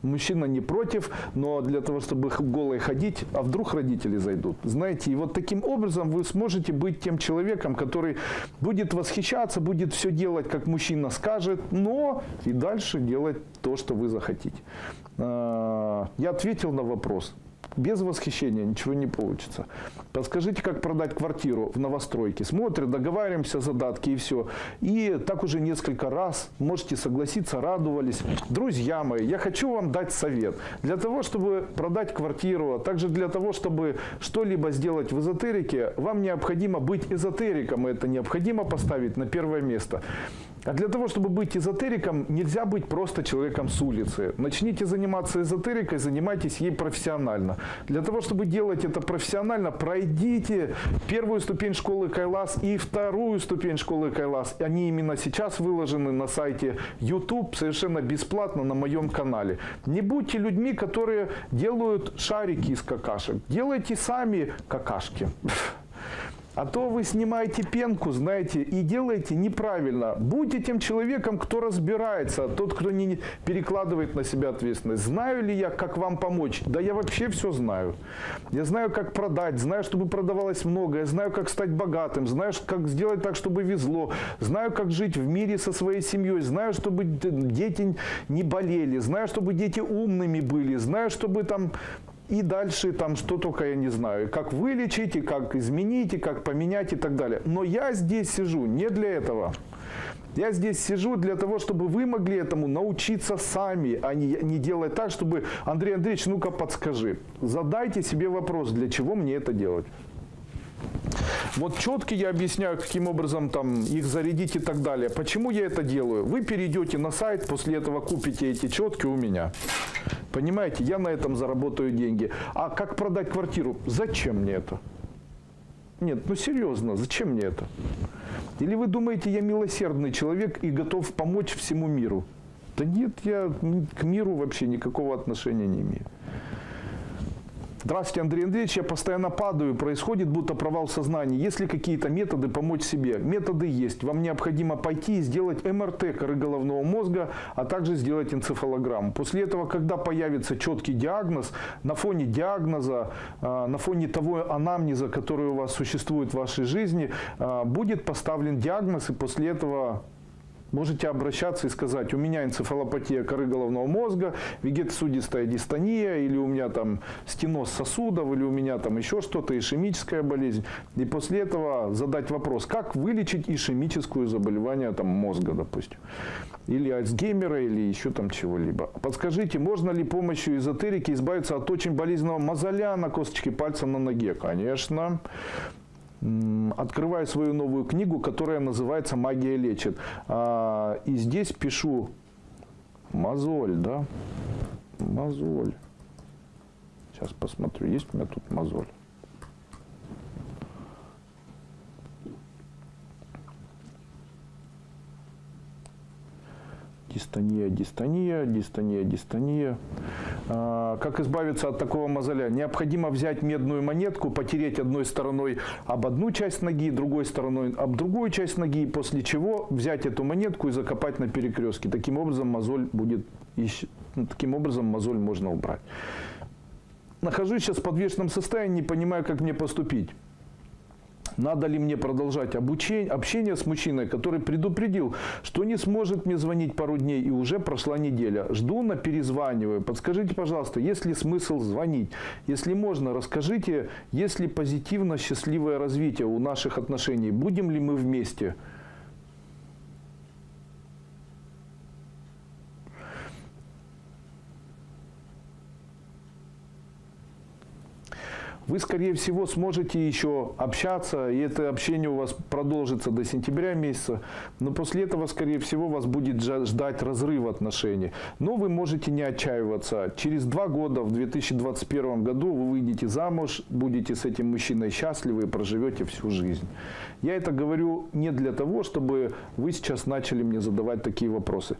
Мужчина не против, но для того, чтобы голой ходить, а вдруг родители зайдут. Знаете, и вот таким образом вы сможете быть тем человеком, который будет восхищаться, будет все делать, как мужчина скажет, но и дальше делать то, что вы захотите. А, я ответил на вопрос без восхищения ничего не получится. Подскажите, как продать квартиру в новостройке. Смотрят, договариваемся задатки и все. И так уже несколько раз, можете согласиться, радовались. Друзья мои, я хочу вам дать совет. Для того, чтобы продать квартиру, а также для того, чтобы что-либо сделать в эзотерике, вам необходимо быть эзотериком. Это необходимо поставить на первое место. А для того, чтобы быть эзотериком, нельзя быть просто человеком с улицы. Начните заниматься эзотерикой, занимайтесь ей профессионально. Для того, чтобы делать это профессионально, пройдите первую ступень школы Кайлас и вторую ступень школы Кайлас. Они именно сейчас выложены на сайте YouTube совершенно бесплатно на моем канале. Не будьте людьми, которые делают шарики из какашек. Делайте сами какашки. А то вы снимаете пенку, знаете, и делаете неправильно. Будьте тем человеком, кто разбирается, тот, кто не перекладывает на себя ответственность. Знаю ли я, как вам помочь? Да я вообще все знаю. Я знаю, как продать, знаю, чтобы продавалось много, я знаю, как стать богатым, знаю, как сделать так, чтобы везло, знаю, как жить в мире со своей семьей, знаю, чтобы дети не болели, знаю, чтобы дети умными были, знаю, чтобы там и дальше там что только я не знаю. Как вылечить, и как изменить, и как поменять и так далее. Но я здесь сижу не для этого. Я здесь сижу для того, чтобы вы могли этому научиться сами, а не, не делать так, чтобы, Андрей Андреевич, ну-ка подскажи. Задайте себе вопрос, для чего мне это делать. Вот четко я объясняю, каким образом там их зарядить и так далее. Почему я это делаю? Вы перейдете на сайт, после этого купите эти четки у меня. Понимаете, я на этом заработаю деньги. А как продать квартиру? Зачем мне это? Нет, ну серьезно, зачем мне это? Или вы думаете, я милосердный человек и готов помочь всему миру? Да нет, я к миру вообще никакого отношения не имею. Здравствуйте, Андрей Андреевич, я постоянно падаю, происходит будто провал сознания. Есть ли какие-то методы помочь себе? Методы есть. Вам необходимо пойти и сделать МРТ коры головного мозга, а также сделать энцефалограмму. После этого, когда появится четкий диагноз, на фоне диагноза, а, на фоне того анамнеза, который у вас существует в вашей жизни, а, будет поставлен диагноз, и после этого Можете обращаться и сказать, у меня энцефалопатия коры головного мозга, вегетосудистая дистония, или у меня там стеноз сосудов, или у меня там еще что-то, ишемическая болезнь. И после этого задать вопрос, как вылечить ишемическую заболевание там, мозга, допустим. Или Альцгеймера, или еще там чего-либо. Подскажите, можно ли помощью эзотерики избавиться от очень болезненного мозоля на косточке пальца на ноге? Конечно открываю свою новую книгу, которая называется «Магия лечит». А, и здесь пишу мозоль, да? Мозоль. Сейчас посмотрю, есть у меня тут мозоль. Дистония, дистония, дистония, дистония. А, как избавиться от такого мозоля? Необходимо взять медную монетку, потереть одной стороной об одну часть ноги, другой стороной об другую часть ноги, после чего взять эту монетку и закопать на перекрестке. Таким образом мозоль будет, ну, таким образом мозоль можно убрать. Нахожусь сейчас в подвешенном состоянии, не понимаю, как мне поступить. Надо ли мне продолжать обучение, общение с мужчиной, который предупредил, что не сможет мне звонить пару дней и уже прошла неделя. Жду на перезваниваю. Подскажите, пожалуйста, есть ли смысл звонить? Если можно, расскажите, есть ли позитивно счастливое развитие у наших отношений? Будем ли мы вместе? Вы, скорее всего, сможете еще общаться, и это общение у вас продолжится до сентября месяца, но после этого, скорее всего, вас будет ждать разрыв отношений. Но вы можете не отчаиваться. Через два года, в 2021 году, вы выйдете замуж, будете с этим мужчиной счастливы и проживете всю жизнь. Я это говорю не для того, чтобы вы сейчас начали мне задавать такие вопросы.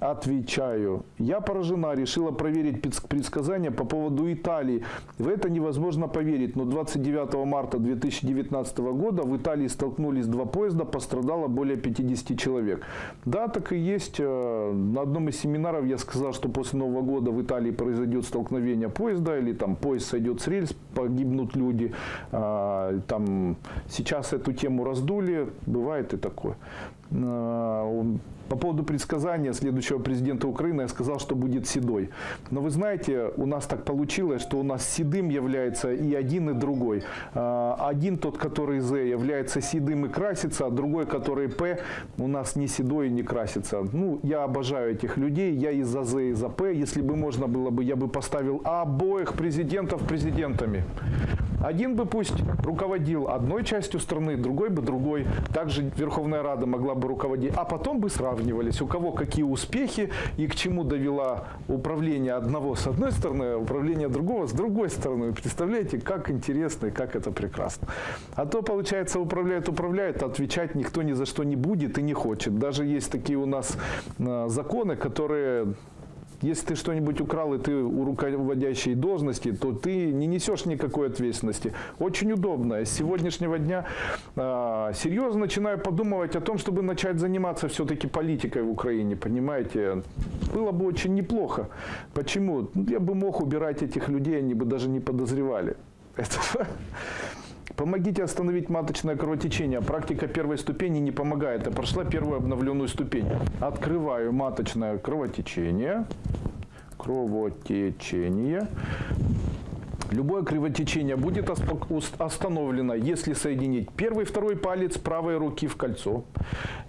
Отвечаю. Я поражена, решила проверить предсказания по поводу Италии. В это невозможно поверить, но 29 марта 2019 года в Италии столкнулись два поезда, пострадало более 50 человек. Да, так и есть. Э, на одном из семинаров я сказал, что после Нового года в Италии произойдет столкновение поезда, или там поезд сойдет с рельс, погибнут люди. А, там сейчас эту тему раздули, бывает и такое. По поводу предсказания следующего президента Украины я сказал, что будет седой. Но вы знаете, у нас так получилось, что у нас седым является и один, и другой. А, один тот, который З, является седым и красится, а другой, который П, у нас не седой и не красится. Ну, я обожаю этих людей, я и за З, и за П. Если бы можно было бы, я бы поставил обоих президентов президентами. Один бы пусть руководил одной частью страны, другой бы другой. Также Верховная Рада могла бы руководить. А потом бы сравнивались, у кого какие успехи и к чему довела управление одного с одной стороны, а управление другого с другой стороны. Представляете, как интересно и как это прекрасно. А то, получается, управляет, управляет, а отвечать никто ни за что не будет и не хочет. Даже есть такие у нас а, законы, которые если ты что-нибудь украл, и ты у руководящей должности, то ты не несешь никакой ответственности. Очень удобно. С сегодняшнего дня э, серьезно начинаю подумывать о том, чтобы начать заниматься все-таки политикой в Украине, понимаете? Было бы очень неплохо. Почему? Ну, Я бы мог убирать этих людей, они бы даже не подозревали. Это... Помогите остановить маточное кровотечение. Практика первой ступени не помогает. Я прошла первую обновленную ступень. Открываю маточное кровотечение. Кровотечение. Любое кровотечение будет остановлено, если соединить первый и второй палец правой руки в кольцо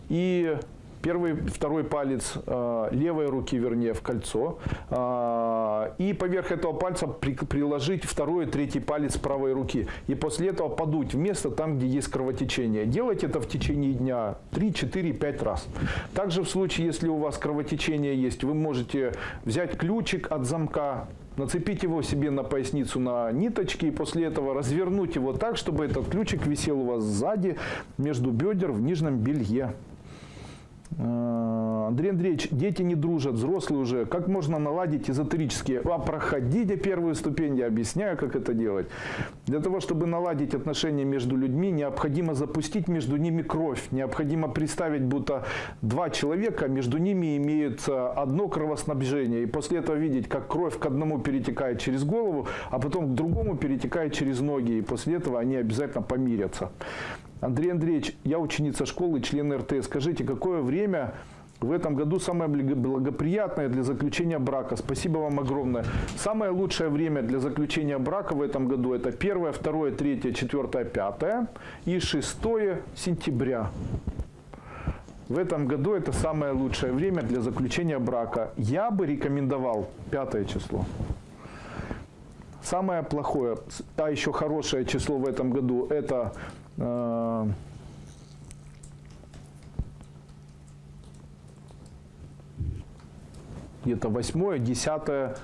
и первый, второй палец э, левой руки, вернее, в кольцо. э, и поверх этого пальца при- приложить второй и третий палец правой руки. И после этого подуть в место там, где есть кровотечение. Делать это в течение дня 3, 4, 5 раз. Также в случае, если у вас кровотечение есть, вы можете взять ключик от замка, Нацепить его себе на поясницу на ниточки и после этого развернуть его так, чтобы этот ключик висел у вас сзади, между бедер в нижнем белье. Андрей Андреевич, дети не дружат, взрослые уже. Как можно наладить эзотерические? А проходите первую ступень, я объясняю, как это делать. Для того, чтобы наладить отношения между людьми, необходимо запустить между ними кровь. Необходимо представить, будто два человека, между ними имеется одно кровоснабжение. И после этого видеть, как кровь к одному перетекает через голову, а потом к другому перетекает через ноги. И после этого они обязательно помирятся. Андрей Андреевич, я ученица школы, член РТ. Скажите, какое время в этом году самое благо- благоприятное для заключения брака? Спасибо вам огромное. Самое лучшее время для заключения брака в этом году это 1, 2, 3, 4, 5 и 6 сентября. В этом году это самое лучшее время для заключения брака. Я бы рекомендовал 5 число. Самое плохое, а еще хорошее число в этом году, это э, где-то 8-10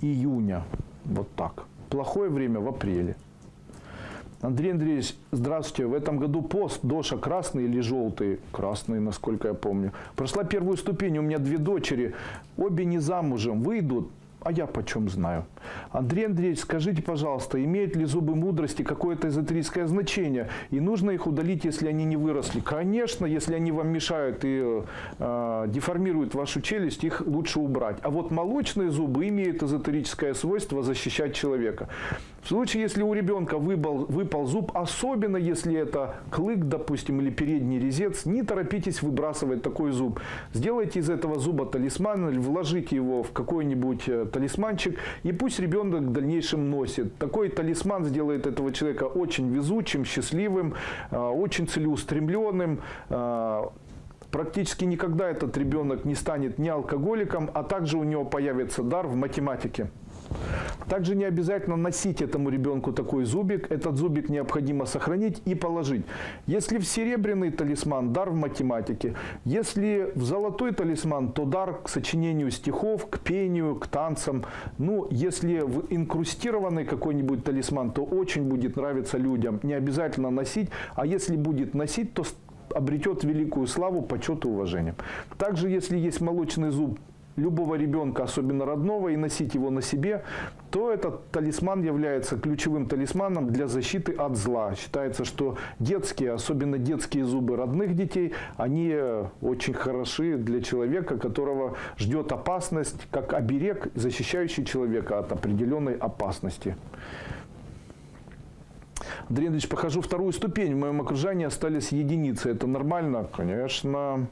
июня. Вот так. Плохое время в апреле. Андрей Андреевич, здравствуйте. В этом году пост Доша красный или желтый? Красный, насколько я помню. Прошла первую ступень. У меня две дочери. Обе не замужем. Выйдут. А я почем знаю? Андрей Андреевич, скажите, пожалуйста, имеют ли зубы мудрости какое-то эзотерическое значение? И нужно их удалить, если они не выросли? Конечно, если они вам мешают и э, деформируют вашу челюсть, их лучше убрать. А вот молочные зубы имеют эзотерическое свойство защищать человека. В случае, если у ребенка выпал, выпал зуб, особенно если это клык, допустим, или передний резец, не торопитесь выбрасывать такой зуб. Сделайте из этого зуба талисман или вложите его в какой-нибудь э, талисманчик, и пусть ребенок в дальнейшем носит. Такой талисман сделает этого человека очень везучим, счастливым, э, очень целеустремленным, э, Практически никогда этот ребенок не станет ни алкоголиком, а также у него появится дар в математике. Также не обязательно носить этому ребенку такой зубик. Этот зубик необходимо сохранить и положить. Если в серебряный талисман, дар в математике. Если в золотой талисман, то дар к сочинению стихов, к пению, к танцам. Ну, если в инкрустированный какой-нибудь талисман, то очень будет нравиться людям. Не обязательно носить, а если будет носить, то обретет великую славу, почет и уважение. Также, если есть молочный зуб любого ребенка, особенно родного, и носить его на себе, то этот талисман является ключевым талисманом для защиты от зла. Считается, что детские, особенно детские зубы родных детей, они очень хороши для человека, которого ждет опасность, как оберег, защищающий человека от определенной опасности. Андрей Андреевич, прохожу вторую ступень. В моем окружении остались единицы. Это нормально? Конечно.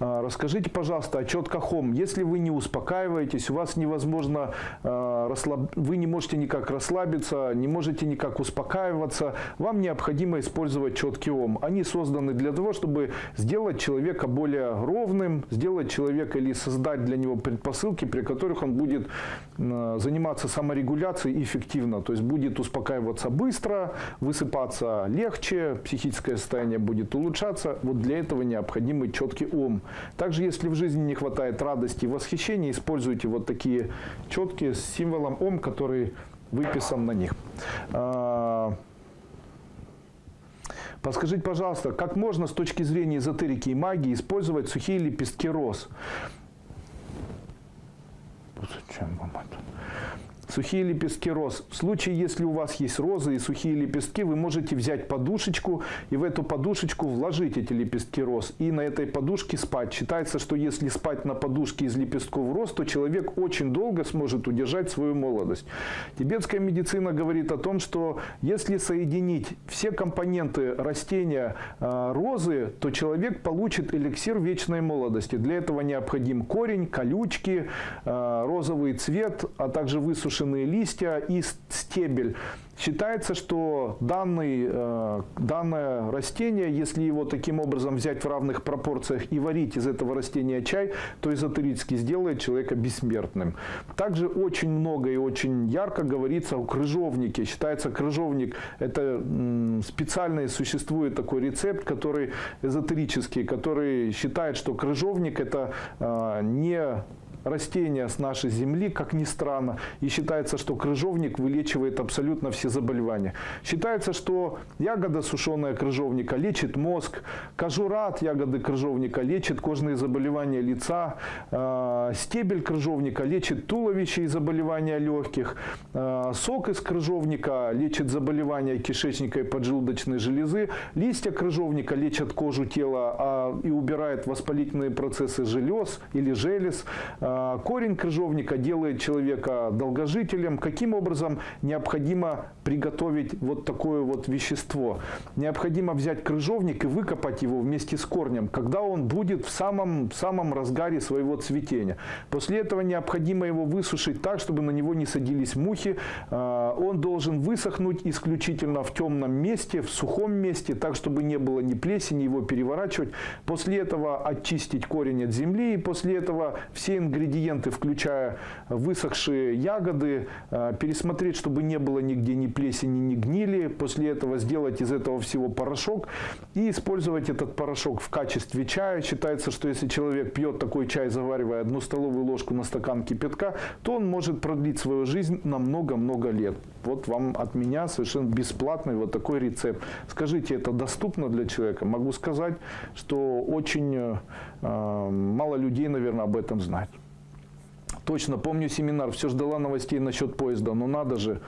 А, Расскажите, пожалуйста, о четкохом. Если вы не успокаиваетесь, у вас невозможно, а, вы не можете никак расслабиться, не можете никак успокаиваться, вам необходимо использовать четкий ом. Они созданы для того, чтобы сделать человека более ровным, сделать человека или создать для него предпосылки, при которых он будет а, заниматься саморегуляцией эффективно. То есть будет успокаиваться быстро, высыпаться легче, психическое состояние будет улучшаться. Вот для этого необходимый четкий ум. Также, если в жизни не хватает радости и восхищения, используйте вот такие четкие с символом ом, который выписан на них. А, Подскажите, пожалуйста, как можно с точки зрения эзотерики и магии использовать сухие лепестки роз? Зачем вам это? Сухие лепестки роз. В случае, если у вас есть розы и сухие лепестки, вы можете взять подушечку и в эту подушечку вложить эти лепестки роз. И на этой подушке спать. Считается, что если спать на подушке из лепестков роз, то человек очень долго сможет удержать свою молодость. Тибетская медицина говорит о том, что если соединить все компоненты растения э, розы, то человек получит эликсир вечной молодости. Для этого необходим корень, колючки, э, розовый цвет, а также высушенные листья и стебель. Считается, что данный, э, данное растение, если его таким образом взять в равных пропорциях и варить из этого растения чай, то эзотерически сделает человека бессмертным. Также очень много и очень ярко говорится о крыжовнике. Считается, крыжовник – это специальный, существует такой рецепт, который эзотерический, который считает, что крыжовник – это э, не растения с нашей земли, как ни странно, и считается, что крыжовник вылечивает абсолютно все заболевания. Считается, что ягода сушеная крыжовника лечит мозг, кожура от ягоды крыжовника лечит кожные заболевания лица, э, стебель крыжовника лечит туловище и заболевания легких, э, сок из крыжовника лечит заболевания кишечника и поджелудочной железы, листья крыжовника лечат кожу тела а, и убирает воспалительные процессы желез или желез, а, корень крыжовника делает человека долгожителем. Каким образом необходимо приготовить вот такое вот вещество? Необходимо взять крыжовник и выкопать его вместе с корнем, когда он будет в самом, самом разгаре своего цветения. После этого необходимо его высушить так, чтобы на него не садились мухи. А, он должен высохнуть исключительно в темном месте, в сухом месте, так, чтобы не было ни плесени, его переворачивать. После этого очистить корень от земли, и после этого все ингредиенты ингредиенты, включая высохшие ягоды, э, пересмотреть, чтобы не было нигде ни плесени, ни гнили. После этого сделать из этого всего порошок и использовать этот порошок в качестве чая. Считается, что если человек пьет такой чай, заваривая одну столовую ложку на стакан кипятка, то он может продлить свою жизнь на много-много лет. Вот вам от меня совершенно бесплатный вот такой рецепт. Скажите, это доступно для человека? Могу сказать, что очень э, мало людей, наверное, об этом знают. Точно, помню семинар, все ждала новостей насчет поезда, но надо же.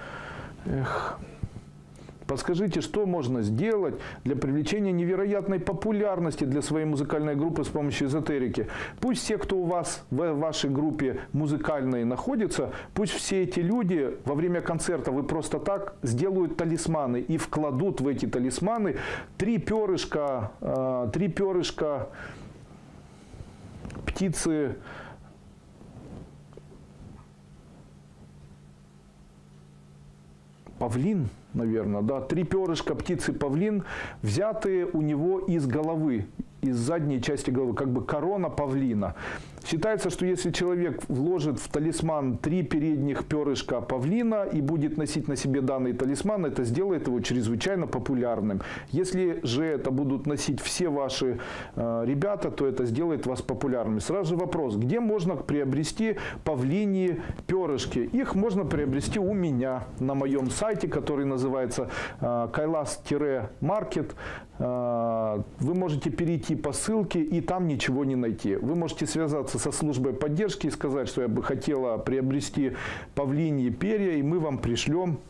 Эх. Подскажите, что можно сделать для привлечения невероятной популярности для своей музыкальной группы с помощью эзотерики? Пусть все, кто у вас в вашей группе музыкальной находится, пусть все эти люди во время концерта вы просто так сделают талисманы и вкладут в эти талисманы три перышка, э, три перышка птицы павлин, наверное, да, три перышка птицы павлин, взятые у него из головы, из задней части головы, как бы корона павлина. Считается, что если человек вложит в талисман три передних перышка павлина и будет носить на себе данный талисман, это сделает его чрезвычайно популярным. Если же это будут носить все ваши э, ребята, то это сделает вас популярными. Сразу же вопрос, где можно приобрести павлиньи перышки? Их можно приобрести у меня на моем сайте, который называется э, kailas-market. Э, вы можете перейти по ссылке и там ничего не найти. Вы можете связаться со службой поддержки и сказать, что я бы хотела приобрести павлиньи перья, и мы вам пришлем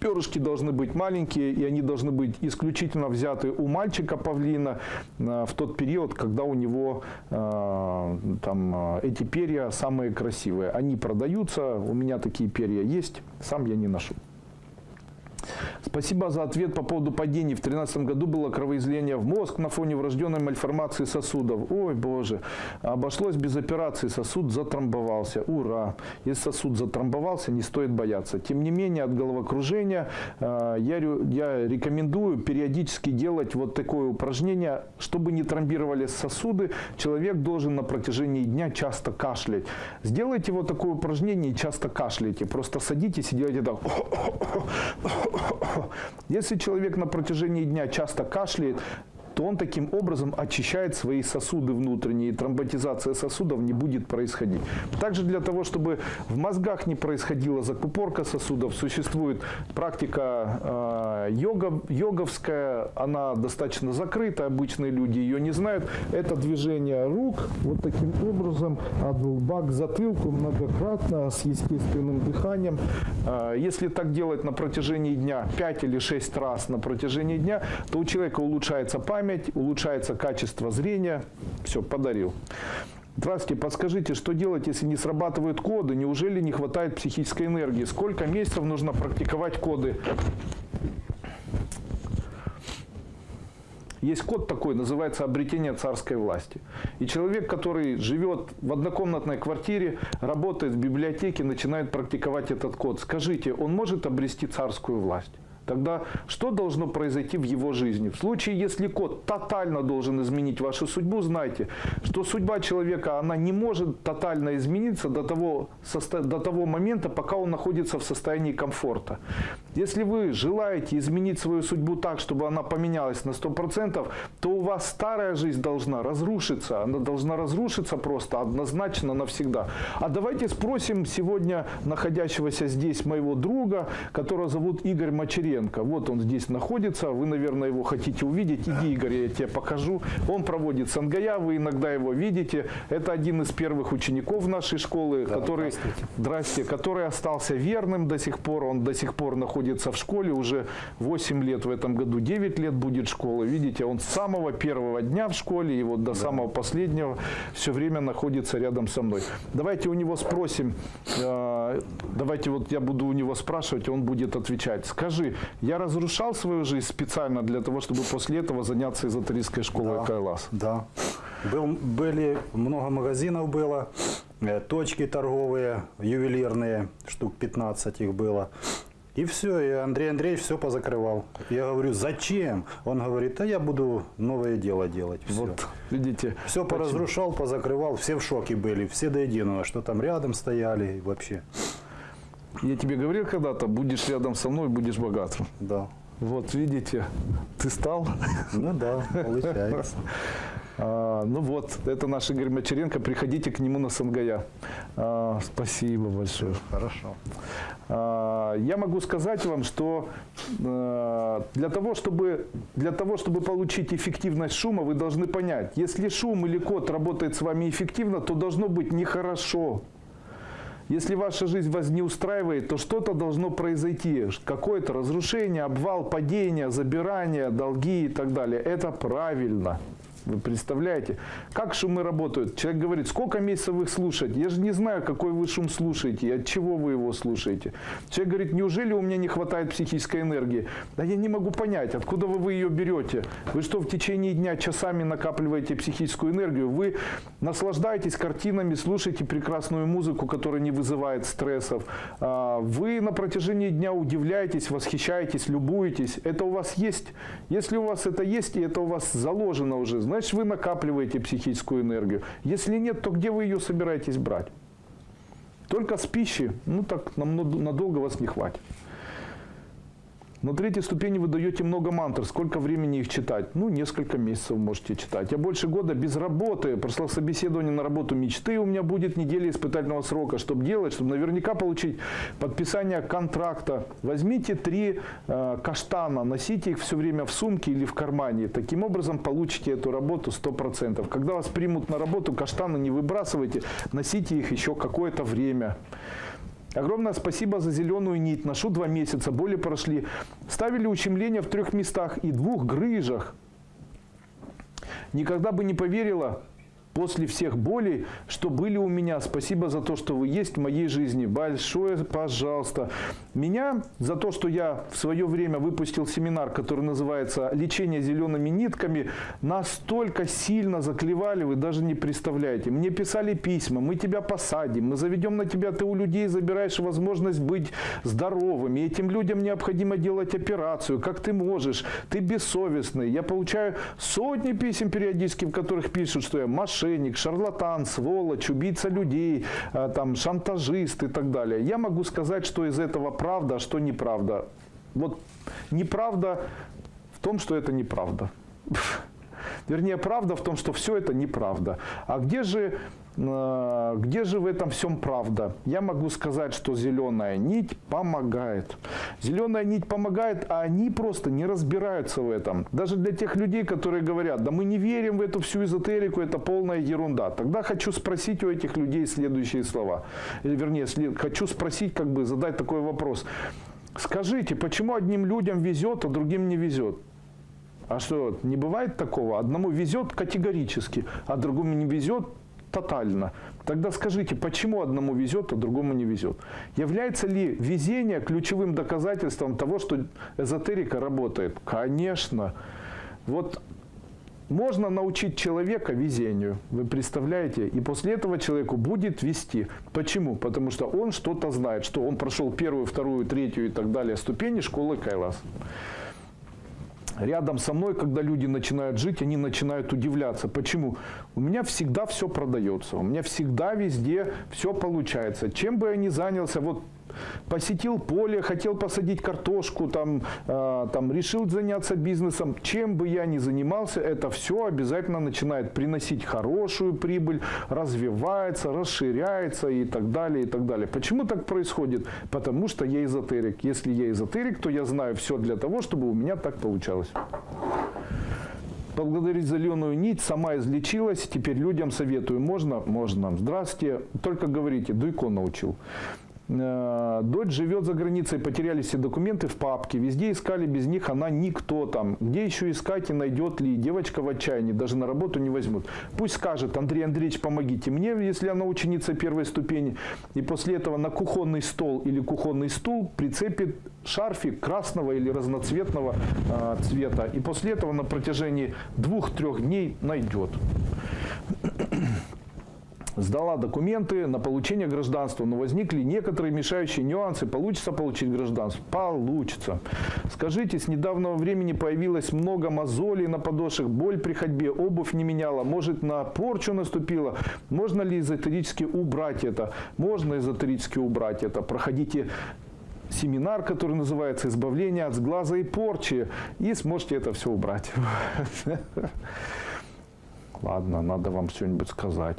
Перышки должны быть маленькие, и они должны быть исключительно взяты у мальчика павлина э, в тот период, когда у него э, там, э, эти перья самые красивые. Они продаются, у меня такие перья есть, сам я не ношу. Спасибо за ответ по поводу падений. В 2013 году было кровоизлияние в мозг на фоне врожденной мальформации сосудов. Ой, боже. Обошлось без операции. Сосуд затрамбовался. Ура. Если сосуд затрамбовался, не стоит бояться. Тем не менее, от головокружения э, я, я рекомендую периодически делать вот такое упражнение. Чтобы не тромбировали сосуды, человек должен на протяжении дня часто кашлять. Сделайте вот такое упражнение и часто кашляйте. Просто садитесь и делайте так. Если человек на протяжении дня часто кашляет, то он таким образом очищает свои сосуды внутренние, и тромботизация сосудов не будет происходить. Также для того, чтобы в мозгах не происходила закупорка сосудов, существует практика э, йога, йоговская, она достаточно закрыта, обычные люди ее не знают. Это движение рук вот таким образом от лба к затылку многократно с естественным дыханием. Э, Если так делать на протяжении дня 5 или 6 раз на протяжении дня, то у человека улучшается память, улучшается качество зрения. Все, подарил. Здравствуйте, подскажите, что делать, если не срабатывают коды? Неужели не хватает психической энергии? Сколько месяцев нужно практиковать коды? Есть код такой, называется обретение царской власти. И человек, который живет в однокомнатной квартире, работает в библиотеке, начинает практиковать этот код. Скажите, он может обрести царскую власть? Тогда что должно произойти в его жизни? В случае, если код тотально должен изменить вашу судьбу, знайте, что судьба человека, она не может тотально измениться до того, до того момента, пока он находится в состоянии комфорта. Если вы желаете изменить свою судьбу так, чтобы она поменялась на 100%, то у вас старая жизнь должна разрушиться. Она должна разрушиться просто однозначно навсегда. А давайте спросим сегодня находящегося здесь моего друга, которого зовут Игорь Мочеренко. Вот он здесь находится. Вы, наверное, его хотите увидеть. Иди, Игорь, я тебе покажу. Он проводит сангая, вы иногда его видите. Это один из первых учеников нашей школы, который, здрасте, который остался верным до сих пор. Он до сих пор находится в школе. Уже 8 лет в этом году, 9 лет будет школа. Видите, он с самого первого дня в школе и вот до самого последнего все время находится рядом со мной. Давайте у него спросим, э, давайте вот я буду у него спрашивать, он будет отвечать. Скажи, я разрушал свою жизнь специально для того, чтобы после этого заняться эзотерической школой Да. Кайлас? Да. Был, были, много магазинов было, э, точки торговые, ювелирные, штук 15 их было. И все, и Андрей Андреевич все позакрывал. Я говорю, зачем? Он говорит, а я буду новое дело делать. Все, Вот, видите. все почему? поразрушал, позакрывал, все в шоке были, все до единого, что там рядом стояли вообще. Я тебе говорил когда-то, будешь рядом со мной, будешь богатым. Да. Вот, видите, ты стал. Ну да, получается. [laughs] А, ну вот, это наш Игорь Мачеренко. Приходите к нему на Сангая. А, спасибо большое. Хорошо. А, Я могу сказать вам, что э, для того, чтобы, для того, чтобы получить эффективность шума, вы должны понять, если шум или код работает с вами эффективно, то должно быть нехорошо. Если ваша жизнь вас не устраивает, то что-то должно произойти. Какое-то разрушение, обвал, падение, забирание, долги и так далее. Это правильно. Вы представляете? Как шумы работают? Человек говорит, сколько месяцев их слушаете? Я же не знаю, какой вы шум слушаете и от чего вы его слушаете. Человек говорит, неужели у меня не хватает психической энергии? Да я не могу понять, откуда вы, вы ее берете? Вы что, в течение дня часами накапливаете психическую энергию? Вы наслаждаетесь картинами, слушаете прекрасную музыку, которая не вызывает стрессов. А, Вы на протяжении дня удивляетесь, восхищаетесь, любуетесь. Это у вас есть? Если у вас это есть, и это у вас заложено уже, значит вы накапливаете психическую энергию. Если нет, то где вы ее собираетесь брать? Только с пищи, ну так намного- надолго вас не хватит. На третьей ступени вы даете много мантр. Сколько времени их читать? Ну, несколько месяцев можете читать. Я больше года без работы. Прошло собеседование на работу мечты. У меня будет неделя испытательного срока. Чтобы делать, чтобы наверняка получить подписание контракта. Возьмите три э, каштана, носите их все время в сумке или в кармане. Таким образом получите эту работу 100%. Когда вас примут на работу, каштаны не выбрасывайте, носите их еще какое-то время. Огромное спасибо за зеленую нить. Ношу два месяца, боли прошли. Ставили ущемления в трех местах и двух грыжах. Никогда бы не поверила после всех болей, что были у меня. Спасибо за то, что вы есть в моей жизни. Большое пожалуйста. Меня за то, что я в свое время выпустил семинар, который называется «Лечение зелеными нитками», настолько сильно заклевали, вы даже не представляете. Мне писали письма, мы тебя посадим, мы заведем на тебя, ты у людей забираешь возможность быть здоровыми. Этим людям необходимо делать операцию. Как ты можешь? Ты бессовестный. Я получаю сотни писем периодически, в которых пишут, что я мошенник, шарлатан, сволочь, убийца людей, а, там, шантажист и так далее. Я могу сказать, что из этого правда, а что неправда. Вот неправда в том, что это неправда. [laughs] Вернее, правда в том, что все это неправда. А где же, э, где же в этом всем правда? Я могу сказать, что зеленая нить помогает. Зеленая нить помогает, а они просто не разбираются в этом. Даже для тех людей, которые говорят, да мы не верим в эту всю эзотерику, это полная ерунда. Тогда хочу спросить у этих людей следующие слова. Вернее, хочу спросить, как бы задать такой вопрос. Скажите, почему одним людям везет, а другим не везет? А что, не бывает такого? Одному везет категорически, а другому не везет тотально. Тогда скажите, почему одному везет, а другому не везет? Является ли везение ключевым доказательством того, что эзотерика работает? Конечно. Вот можно научить человека везению, вы представляете? И после этого человеку будет вести. Почему? Потому что он что-то знает, что он прошел первую, вторую, третью и так далее ступени школы Кайлас. Рядом со мной, когда люди начинают жить, они начинают удивляться. Почему? У меня всегда все продается, у меня всегда везде все получается. Чем бы я ни занялся, вот посетил поле, хотел посадить картошку, там, э, там решил заняться бизнесом, чем бы я ни занимался, это все обязательно начинает приносить хорошую прибыль, развивается, расширяется и так далее, и так далее. Почему так происходит? Потому что я эзотерик. Если я эзотерик, то я знаю все для того, чтобы у меня так получалось. Поблагодарить зеленую нить, сама излечилась, теперь людям советую. Можно? Можно. Здравствуйте. Только говорите, Дуйко научил. Э, Дочь живет за границей, потеряли все документы в папке, везде искали, без них она никто там. Где еще искать и найдет ли? Девочка в отчаянии, даже на работу не возьмут. Пусть скажет, Андрей Андреевич, помогите мне, если она ученица первой ступени. И после этого на кухонный стол или кухонный стул прицепит шарфик красного или разноцветного э, цвета. И после этого на протяжении двух-трех дней найдет сдала документы на получение гражданства, но возникли некоторые мешающие нюансы. Получится получить гражданство? Получится. Скажите, с недавнего времени появилось много мозолей на подошвах, боль при ходьбе, обувь не меняла, может на порчу наступила. Можно ли эзотерически убрать это? Можно эзотерически убрать это. Проходите семинар, который называется «Избавление от сглаза и порчи», и сможете это все убрать. [laughs] Ладно, надо вам что-нибудь сказать.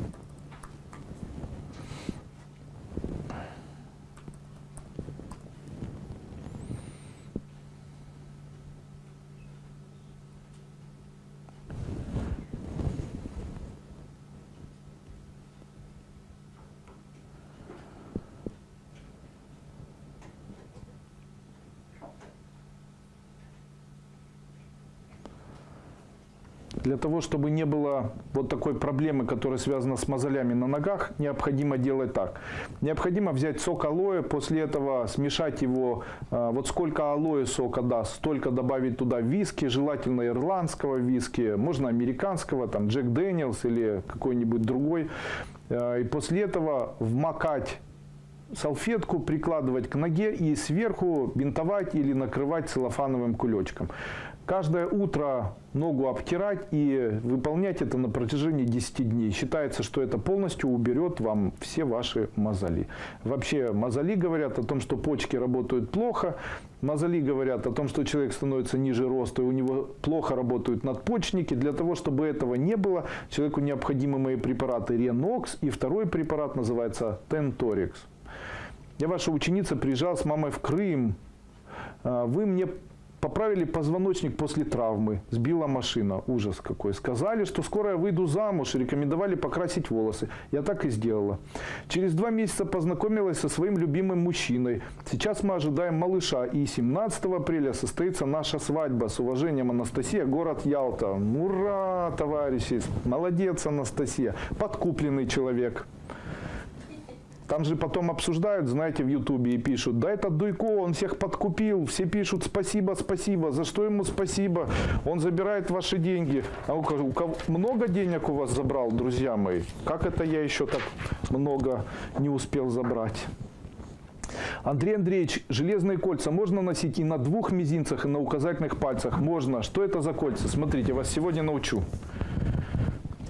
Для того, чтобы не было вот такой проблемы, которая связана с мозолями на ногах, необходимо делать так. Необходимо взять сок алоэ, после этого смешать его, а, вот сколько алоэ сока даст, столько добавить туда виски, желательно ирландского виски, можно американского, там Джек Дэниелс или какой-нибудь другой. А, И после этого вмакать салфетку прикладывать к ноге и сверху бинтовать или накрывать целлофановым кулечком. Каждое утро ногу обтирать и выполнять это на протяжении 10 дней. Считается, что это полностью уберет вам все ваши мозоли. Вообще мозоли говорят о том, что почки работают плохо. Мозоли говорят о том, что человек становится ниже роста, и у него плохо работают надпочечники. Для того, чтобы этого не было, человеку необходимы мои препараты Ренокс. И второй препарат называется Тенторикс. Я ваша ученица, приезжал с мамой в Крым. А, Вы мне поправили позвоночник после травмы. Сбила машина. Ужас какой. Сказали, что скоро я выйду замуж. Рекомендовали покрасить волосы. Я так и сделала. Через два месяца познакомилась со своим любимым мужчиной. Сейчас мы ожидаем малыша. И 17 апреля состоится наша свадьба. С уважением, Анастасия, город Ялта. Ура, товарищи. Молодец, Анастасия. Подкупленный человек. Там же потом обсуждают, знаете, в Ютубе и пишут, да этот Дуйко, он всех подкупил, все пишут спасибо, спасибо, за что ему спасибо, он забирает ваши деньги. А у кого, много денег у вас забрал, друзья мои? Как это я еще так много не успел забрать? Андрей Андреевич, железные кольца можно носить и на двух мизинцах, и на указательных пальцах? Можно. Что это за кольца? Смотрите, вас сегодня научу.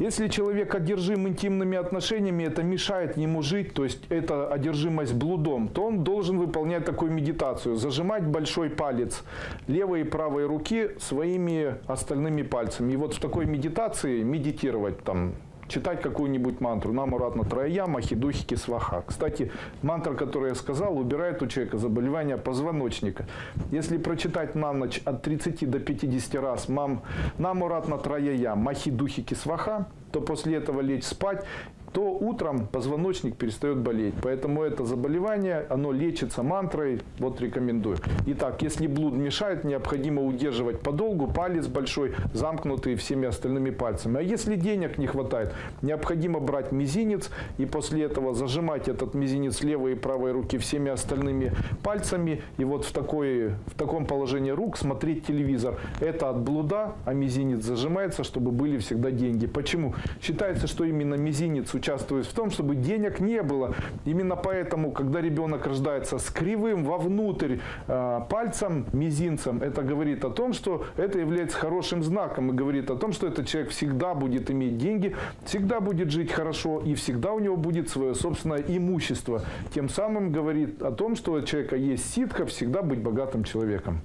Если человек одержим интимными отношениями, это мешает ему жить, то есть это одержимость блудом, то он должен выполнять такую медитацию. Зажимать большой палец левой и правой руки своими остальными пальцами. И вот в такой медитации медитировать там читать какую-нибудь мантру. Нам уратно троя, махидухики, сваха. Кстати, мантра, которую я сказал, убирает у человека заболевание позвоночника. Если прочитать на ночь от 30 до 50 раз мам, нам уратно троя, махидухики, сваха, то после этого лечь спать то утром позвоночник перестает болеть. Поэтому это заболевание, оно лечится мантрой, вот рекомендую. Итак, если блуд мешает, необходимо удерживать подолгу, палец большой, замкнутый всеми остальными пальцами. А если денег не хватает, необходимо брать мизинец и после этого зажимать этот мизинец левой и правой руки всеми остальными пальцами. И вот в, такой, в таком положении рук смотреть телевизор. Это от блуда, а мизинец зажимается, чтобы были всегда деньги. Почему? Считается, что именно мизинец участвует в том, чтобы денег не было. Именно поэтому, когда ребенок рождается с кривым вовнутрь э, пальцем, мизинцем, это говорит о том, что это является хорошим знаком и говорит о том, что этот человек всегда будет иметь деньги, всегда будет жить хорошо и всегда у него будет свое собственное имущество. Тем самым говорит о том, что у человека есть ситка всегда быть богатым человеком.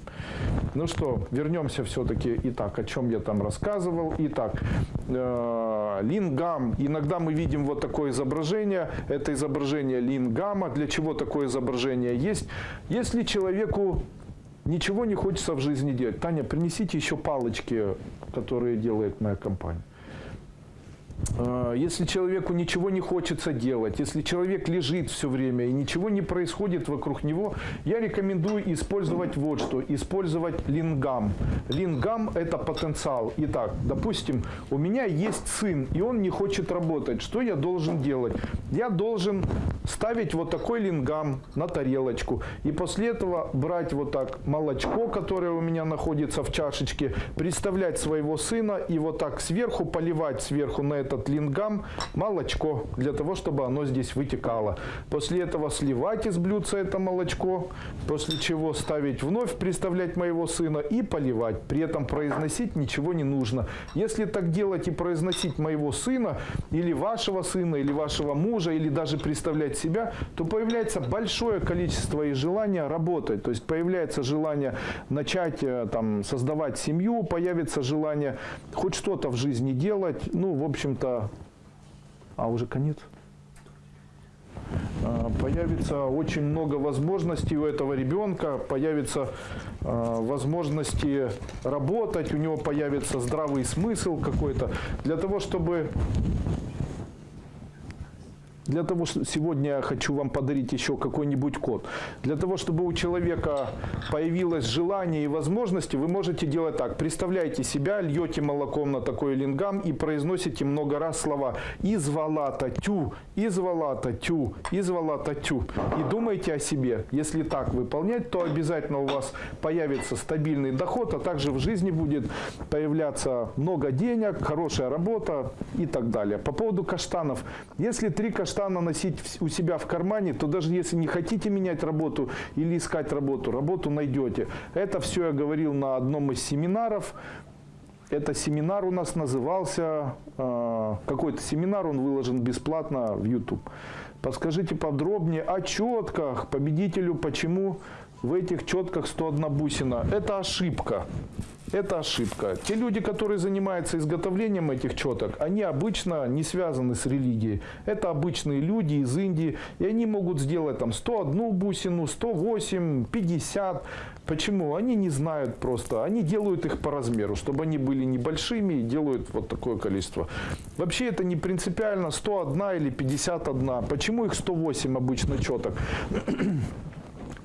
Ну что, вернемся все-таки. Итак, о чем я там рассказывал. Итак, э, лингам. Иногда мы видим вот такое изображение. Это изображение лингама. Для чего такое изображение есть? Если человеку ничего не хочется в жизни делать. Таня, принесите еще палочки, которые делает моя компания. А, Если человеку ничего не хочется делать, если человек лежит все время и ничего не происходит вокруг него, я рекомендую использовать вот что. Использовать лингам. Лингам – это потенциал. Итак, допустим, у меня есть сын, и он не хочет работать. Что я должен делать? Я должен ставить вот такой лингам на тарелочку. И после этого брать вот так молочко, которое у меня находится в чашечке, представлять своего сына и вот так сверху поливать сверху на этот лингам молочко, для того, чтобы оно здесь вытекало. После этого сливать из блюдца это молочко, после чего ставить вновь, представлять моего сына и поливать. При этом произносить ничего не нужно. Если так делать и произносить моего сына, или вашего сына, или вашего мужа, или даже представлять себя, то появляется большое количество и желания работать. То есть появляется желание начать э, там, создавать семью, появится желание хоть что-то в жизни делать. Ну, в общем-то, а уже конец. А, Появится очень много возможностей у этого ребенка, появится а, возможности работать, у него появится здравый смысл какой-то. Для того, чтобы для того, что сегодня я хочу вам подарить еще какой-нибудь код. Для того, чтобы у человека появилось желание и возможности, вы можете делать так. Представляете себя, льете молоком на такой лингам и произносите много раз слова «извалата тю», «извалата тю», «извалата тю». И думайте о себе. Если так выполнять, то обязательно у вас появится стабильный доход, а также в жизни будет появляться много денег, хорошая работа и так далее. По поводу каштанов. Если три каштана носить в- у себя в кармане, то даже если не хотите менять работу или искать работу, работу найдете. Это все я говорил на одном из семинаров. Это семинар у нас назывался, э, какой-то семинар, он выложен бесплатно в YouTube. Подскажите подробнее о четках победителю, почему в этих четках 101 бусина. Это ошибка. Это ошибка. Те люди, которые занимаются изготовлением этих четок, они обычно не связаны с религией. Это обычные люди из Индии, и они могут сделать там 101 бусину, 108, 50. Почему? Они не знают просто. Они делают их по размеру, чтобы они были небольшими и делают вот такое количество. Вообще это не принципиально 101 или 51. Почему их 108 обычно четок?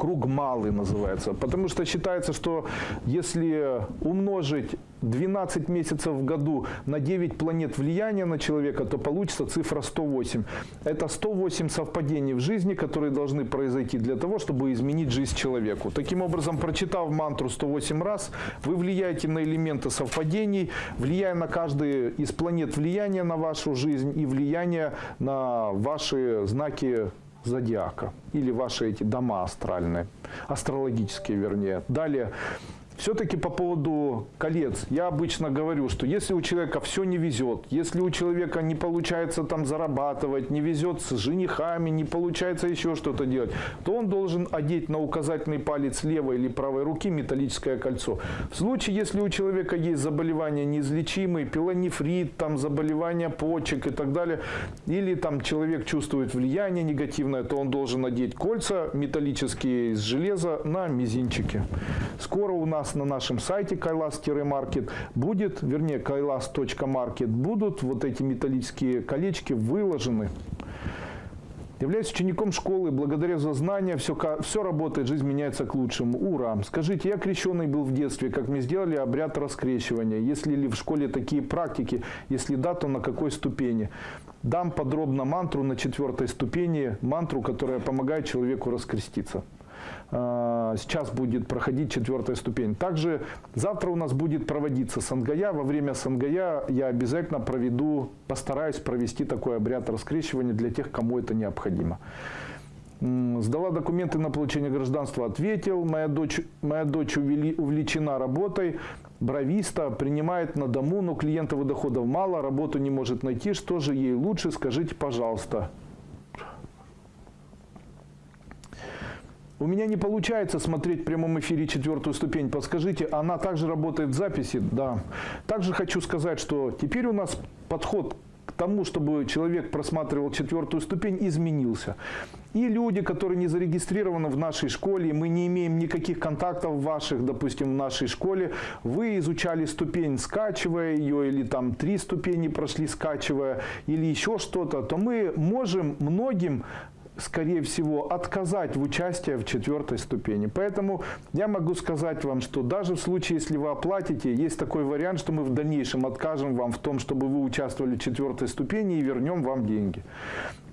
Круг малый называется. Потому что считается, что если умножить 12 месяцев в году на 9 планет влияния на человека, то получится цифра 108. Это 108 совпадений в жизни, которые должны произойти для того, чтобы изменить жизнь человеку. Таким образом, прочитав мантру 108 раз, вы влияете на элементы совпадений, влияя на каждый из планет влияния на вашу жизнь и влияние на ваши знаки зодиака или ваши эти дома астральные, астрологические вернее. Далее, все-таки по поводу колец, я обычно говорю, что если у человека все не везет, если у человека не получается там зарабатывать, не везет с женихами, не получается еще что-то делать, то он должен одеть на указательный палец левой или правой руки металлическое кольцо. В случае, если у человека есть заболевания неизлечимые, пилонефрит, там заболевания почек и так далее, или там человек чувствует влияние негативное, то он должен одеть кольца металлические из железа на мизинчике. Скоро у нас на нашем сайте kailas-market будет, вернее kailas.market, будут вот эти металлические колечки выложены. Являюсь учеником школы, благодаря за знания все, все работает, жизнь меняется к лучшему. Ура! Скажите, я крещенный был в детстве, как мне сделали обряд раскрещивания? Если ли в школе такие практики? Если да, то на какой ступени? Дам подробно мантру на четвертой ступени, мантру, которая помогает человеку раскреститься. А, сейчас будет проходить четвертая ступень. Также завтра у нас будет проводиться сангая. Во время сангая я обязательно проведу, постараюсь провести такой обряд раскрещивания для тех, кому это необходимо. Сдала документы на получение гражданства, ответил. Моя дочь, моя дочь увлечена работой, бровиста, принимает на дому, но клиентов и доходов мало, работу не может найти. Что же ей лучше, скажите, пожалуйста. У меня не получается смотреть в прямом эфире четвертую ступень. Подскажите, она также работает в записи? Да. Также хочу сказать, что теперь у нас подход к тому, чтобы человек просматривал четвертую ступень, изменился. И люди, которые не зарегистрированы в нашей школе, мы не имеем никаких контактов ваших, допустим, в нашей школе, вы изучали ступень, скачивая ее, или там три ступени прошли, скачивая, или еще что-то, то мы можем многим скорее всего, отказать в участии в четвертой ступени. Поэтому я могу сказать вам, что даже в случае, если вы оплатите, есть такой вариант, что мы в дальнейшем откажем вам в том, чтобы вы участвовали в четвертой ступени и вернем вам деньги.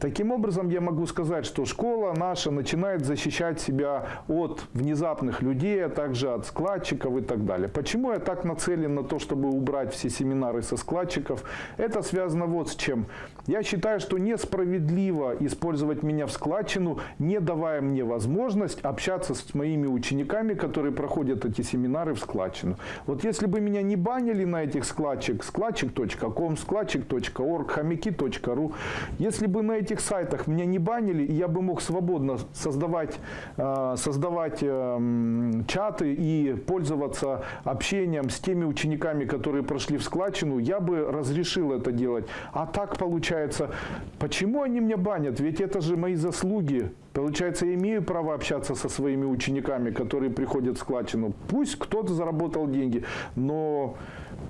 Таким образом, я могу сказать, что школа наша начинает защищать себя от внезапных людей, а также от складчиков и так далее. Почему я так нацелен на то, чтобы убрать все семинары со складчиков? Это связано вот с чем. Я считаю, что несправедливо использовать меня в складчину, не давая мне возможность общаться с моими учениками, которые проходят эти семинары в складчину. Вот если бы меня не банили на этих складчик, складчик.ком, складчик.орг, хомяки.ру, если бы на этих сайтах меня не банили, я бы мог свободно создавать, э, создавать э, чаты и пользоваться общением с теми учениками, которые прошли в складчину, я бы разрешил это делать. А так получается, почему они меня банят? Ведь это же мои заслуги. Получается, я имею право общаться со своими учениками, которые приходят в складчину. Пусть кто-то заработал деньги, но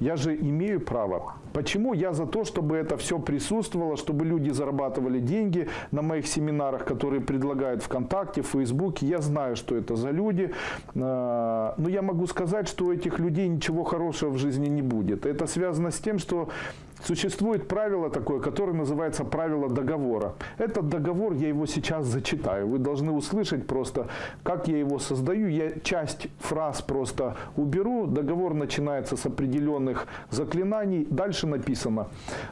я же имею право. Почему? Я за то, чтобы это все присутствовало, чтобы люди зарабатывали деньги на моих семинарах, которые предлагают ВКонтакте, в Фейсбуке. Я знаю, что это за люди. А, но я могу сказать, что у этих людей ничего хорошего в жизни не будет. Это связано с тем, что Существует правило такое, которое называется правило договора. Этот договор, я его сейчас зачитаю. Вы должны услышать просто, как я его создаю. Я часть фраз просто уберу. Договор начинается с определенных заклинаний. Дальше написано.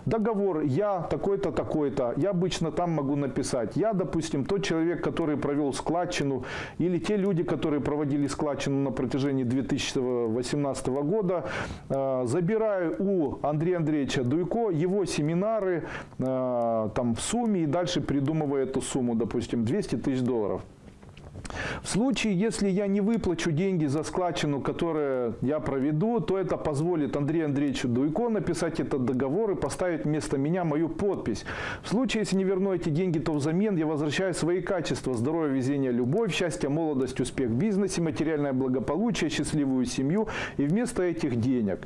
Договор, я такой-то, такой-то. Я обычно там могу написать. Я, допустим, тот человек, который провел складчину, или те люди, которые проводили складчину на протяжении 2018 года, э, забираю у Андрея Андреевича Дуйко, его семинары э, там в сумме и дальше придумывая эту сумму, допустим, 200 тысяч долларов. В случае, если я не выплачу деньги за складчину, которую я проведу, то это позволит Андрею Андреевичу Дуйко написать этот договор и поставить вместо меня мою подпись. В случае, если не верну эти деньги, то взамен я возвращаю свои качества, здоровье, везение, любовь, счастье, молодость, успех в бизнесе, материальное благополучие, счастливую семью и вместо этих денег.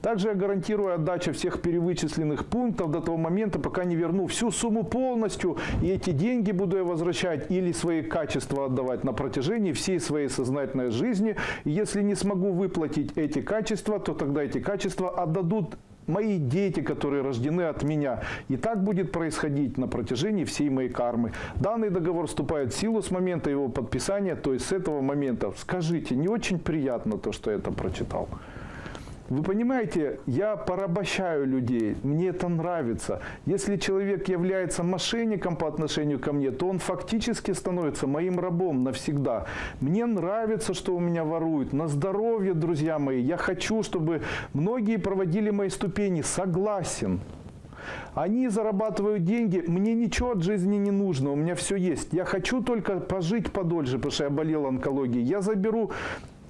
Также я гарантирую отдачу всех перевычисленных пунктов до того момента, пока не верну всю сумму полностью, и эти деньги буду я возвращать или свои качества отдавать на протяжении всей своей сознательной жизни. Если не смогу выплатить эти качества, то тогда эти качества отдадут мои дети, которые рождены от меня. И так будет происходить на протяжении всей моей кармы. Данный договор вступает в силу с момента его подписания, то есть с этого момента. Скажите, не очень приятно то, что я это прочитал? Вы понимаете, я порабощаю людей, мне это нравится. Если человек является мошенником по отношению ко мне, то он фактически становится моим рабом навсегда. Мне нравится, что у меня воруют. На здоровье, друзья мои. Я хочу, чтобы многие проводили мои ступени. Согласен. Они зарабатывают деньги, мне ничего от жизни не нужно, у меня все есть. Я хочу только пожить подольше, потому что я болел онкологией. Я заберу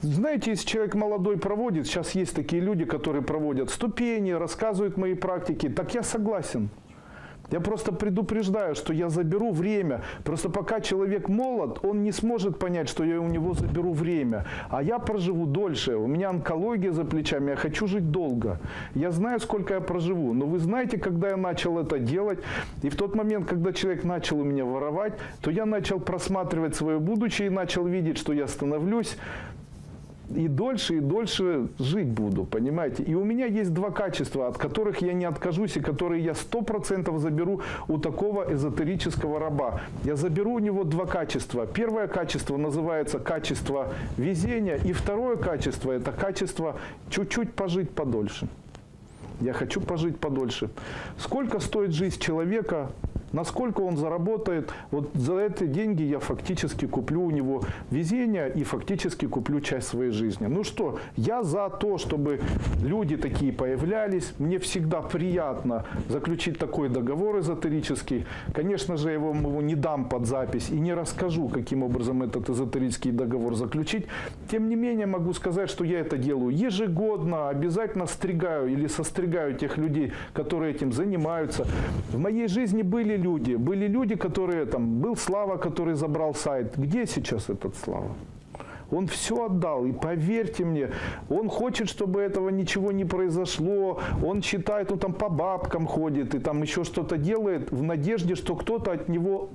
знаете, если человек молодой проводит, сейчас есть такие люди, которые проводят ступени, рассказывают мои практики, так я согласен. Я просто предупреждаю, что я заберу время. Просто пока человек молод, он не сможет понять, что я у него заберу время. А я проживу дольше. У меня онкология за плечами, я хочу жить долго. Я знаю, сколько я проживу. Но вы знаете, когда я начал это делать, и в тот момент, когда человек начал у меня воровать, то я начал просматривать свое будущее и начал видеть, что я становлюсь и дольше, и дольше жить буду, понимаете? И у меня есть два качества, от которых я не откажусь, и которые я сто процентов заберу у такого эзотерического раба. Я заберу у него два качества. Первое качество называется качество везения, и второе качество – это качество чуть-чуть пожить подольше. Я хочу пожить подольше. Сколько стоит жизнь человека, Насколько он заработает, вот за эти деньги я фактически куплю у него везение и фактически куплю часть своей жизни. Ну что, я за то, чтобы люди такие появлялись. Мне всегда приятно заключить такой договор эзотерический. Конечно же, я вам его не дам под запись и не расскажу, каким образом этот эзотерический договор заключить. Тем не менее, могу сказать, что я это делаю ежегодно, обязательно стригаю или состригаю тех людей, которые этим занимаются. В моей жизни были люди. Были люди, которые там, был Слава, который забрал сайт. Где сейчас этот Слава? Он все отдал. И поверьте мне, он хочет, чтобы этого ничего не произошло. Он считает, он там по бабкам ходит и там еще что-то делает в надежде, что кто-то от него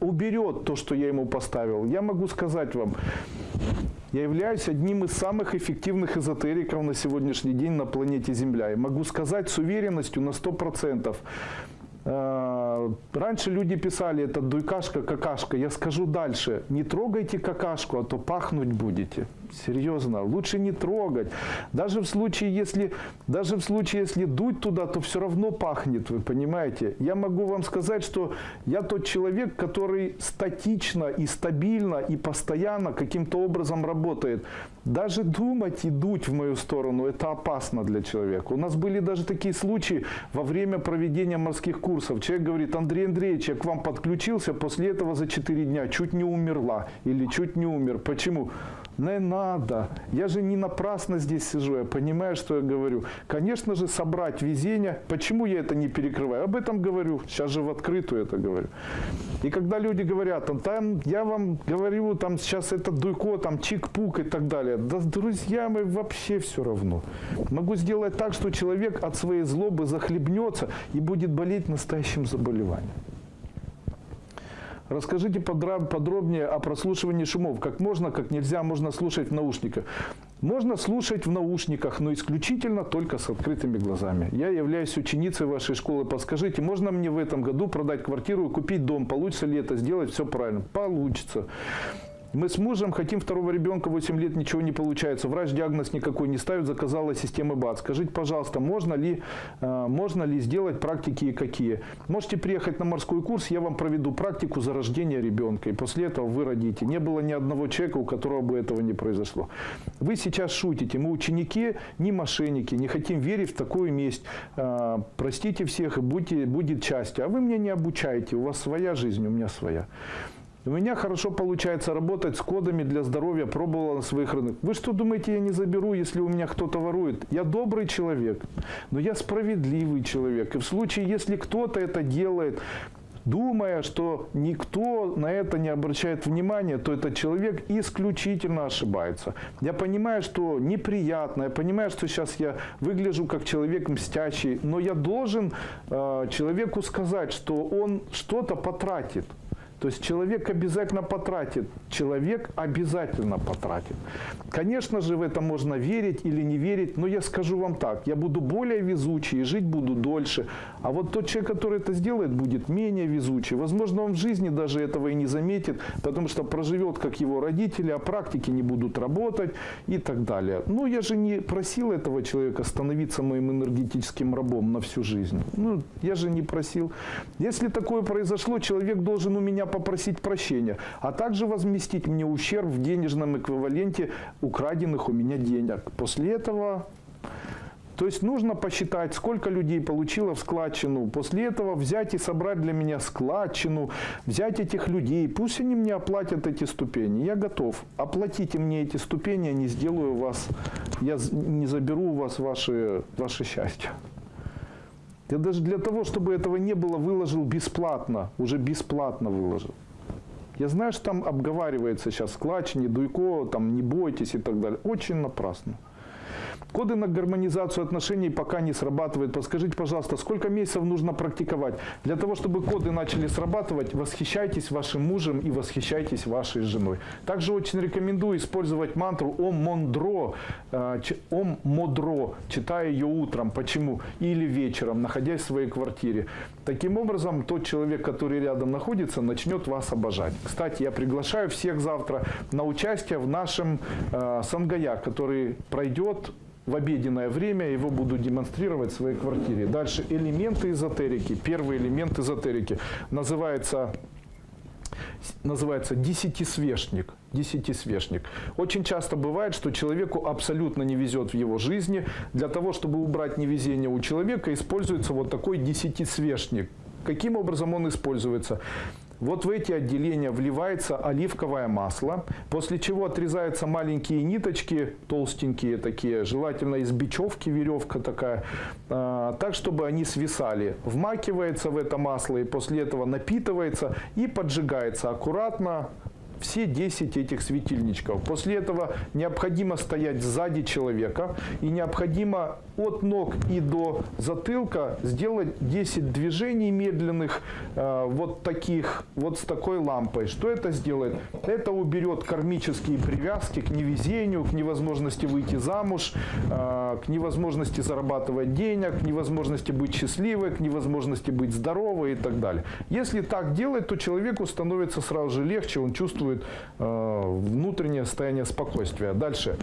уберет то, что я ему поставил. Я могу сказать вам, я являюсь одним из самых эффективных эзотериков на сегодняшний день на планете Земля. И могу сказать с уверенностью на 100%, Э, раньше люди писали, это дуйкашка, какашка. Я скажу дальше, не трогайте какашку, а то пахнуть будете. Серьезно, лучше не трогать. Даже в случае, если, даже в случае, если дуть туда, то все равно пахнет, вы понимаете. Я могу вам сказать, что я тот человек, который статично и стабильно и постоянно каким-то образом работает. Даже думать и дуть в мою сторону, это опасно для человека. У нас были даже такие случаи во время проведения морских курсов. Человек говорит, Андрей Андреевич, я к вам подключился, после этого за 4 дня чуть не умерла или чуть не умер. Почему? Не надо. Я же не напрасно здесь сижу, я понимаю, что я говорю. Конечно же, собрать везение. Почему я это не перекрываю? Об этом говорю. Сейчас же в открытую это говорю. И когда люди говорят, там, там я вам говорю, там сейчас это дуйко, там чик-пук и так далее. Да, друзья мои, вообще все равно. Могу сделать так, что человек от своей злобы захлебнется и будет болеть настоящим заболеванием. Расскажите подробнее о прослушивании шумов. Как можно, как нельзя, можно слушать в наушниках. Можно слушать в наушниках, но исключительно только с открытыми глазами. Я являюсь ученицей вашей школы. Подскажите, можно мне в этом году продать квартиру и купить дом? Получится ли это сделать все правильно? Получится. Мы с мужем хотим второго ребенка, 8 лет, ничего не получается. Врач диагноз никакой не ставит, заказала система БАД. Скажите, пожалуйста, можно ли, э, можно ли сделать практики и какие? Можете приехать на морской курс, я вам проведу практику за рождение ребенка. И после этого вы родите. Не было ни одного человека, у которого бы этого не произошло. Вы сейчас шутите. Мы ученики, не мошенники, не хотим верить в такую месть. Э, простите всех и будьте, будет счастье. А вы меня не обучаете. У вас своя жизнь, у меня своя. У меня хорошо получается работать с кодами для здоровья, пробовала на своих рынках. Вы что думаете, я не заберу, если у меня кто-то ворует? Я добрый человек, но я справедливый человек. И в случае, если кто-то это делает, думая, что никто на это не обращает внимания, то этот человек исключительно ошибается. Я понимаю, что неприятно, я понимаю, что сейчас я выгляжу как человек мстящий, но я должен э, человеку сказать, что он что-то потратит. То есть человек обязательно потратит. Человек обязательно потратит. Конечно же, в это можно верить или не верить, но я скажу вам так, я буду более везучий и жить буду дольше. А вот тот человек, который это сделает, будет менее везучий. Возможно, он в жизни даже этого и не заметит, потому что проживет, как его родители, а практики не будут работать и так далее. Но я же не просил этого человека становиться моим энергетическим рабом на всю жизнь. Ну, я же не просил. Если такое произошло, человек должен у меня попросить прощения, а также возместить мне ущерб в денежном эквиваленте украденных у меня денег. После этого то есть нужно посчитать, сколько людей получило в складчину. После этого взять и собрать для меня складчину, взять этих людей. Пусть они мне оплатят эти ступени. Я готов. Оплатите мне эти ступени, я не сделаю вас, я не заберу у вас ваше, ваше счастье. Я даже для того, чтобы этого не было, выложил бесплатно. Уже бесплатно выложил. Я знаю, что там обговаривается сейчас складчине, дуйко, там не бойтесь и так далее. Очень напрасно. Коды на гармонизацию отношений пока не срабатывают. Подскажите, пожалуйста, сколько месяцев нужно практиковать? Для того, чтобы коды начали срабатывать, восхищайтесь вашим мужем и восхищайтесь вашей женой. Также очень рекомендую использовать мантру Ом Мондро, э, Ом Модро, читая ее утром. Почему? Или вечером, находясь в своей квартире. Таким образом, тот человек, который рядом находится, начнет вас обожать. Кстати, я приглашаю всех завтра на участие в нашем э, Сангая, который пройдет в обеденное время, его буду демонстрировать в своей квартире. Дальше элементы эзотерики. Первый элемент эзотерики называется называется десятисвешник. Десятисвешник. Очень часто бывает, что человеку абсолютно не везет в его жизни. Для того, чтобы убрать невезение у человека, используется вот такой десятисвешник. Каким образом он используется? Вот в эти отделения вливается оливковое масло, после чего отрезаются маленькие ниточки, толстенькие такие, желательно из бечевки веревка такая, а, так, чтобы они свисали. Вмакивается в это масло и после этого напитывается и поджигается аккуратно, все 10 этих светильничков. После этого необходимо стоять сзади человека и необходимо от ног и до затылка сделать 10 движений медленных э, вот таких, вот с такой лампой. Что это сделает? Это уберет кармические привязки к невезению, к невозможности выйти замуж, э, к невозможности зарабатывать денег, к невозможности быть счастливой, к невозможности быть здоровой и так далее. Если так делать, то человеку становится сразу же легче, он чувствует э, внутреннее состояние спокойствия. Дальше.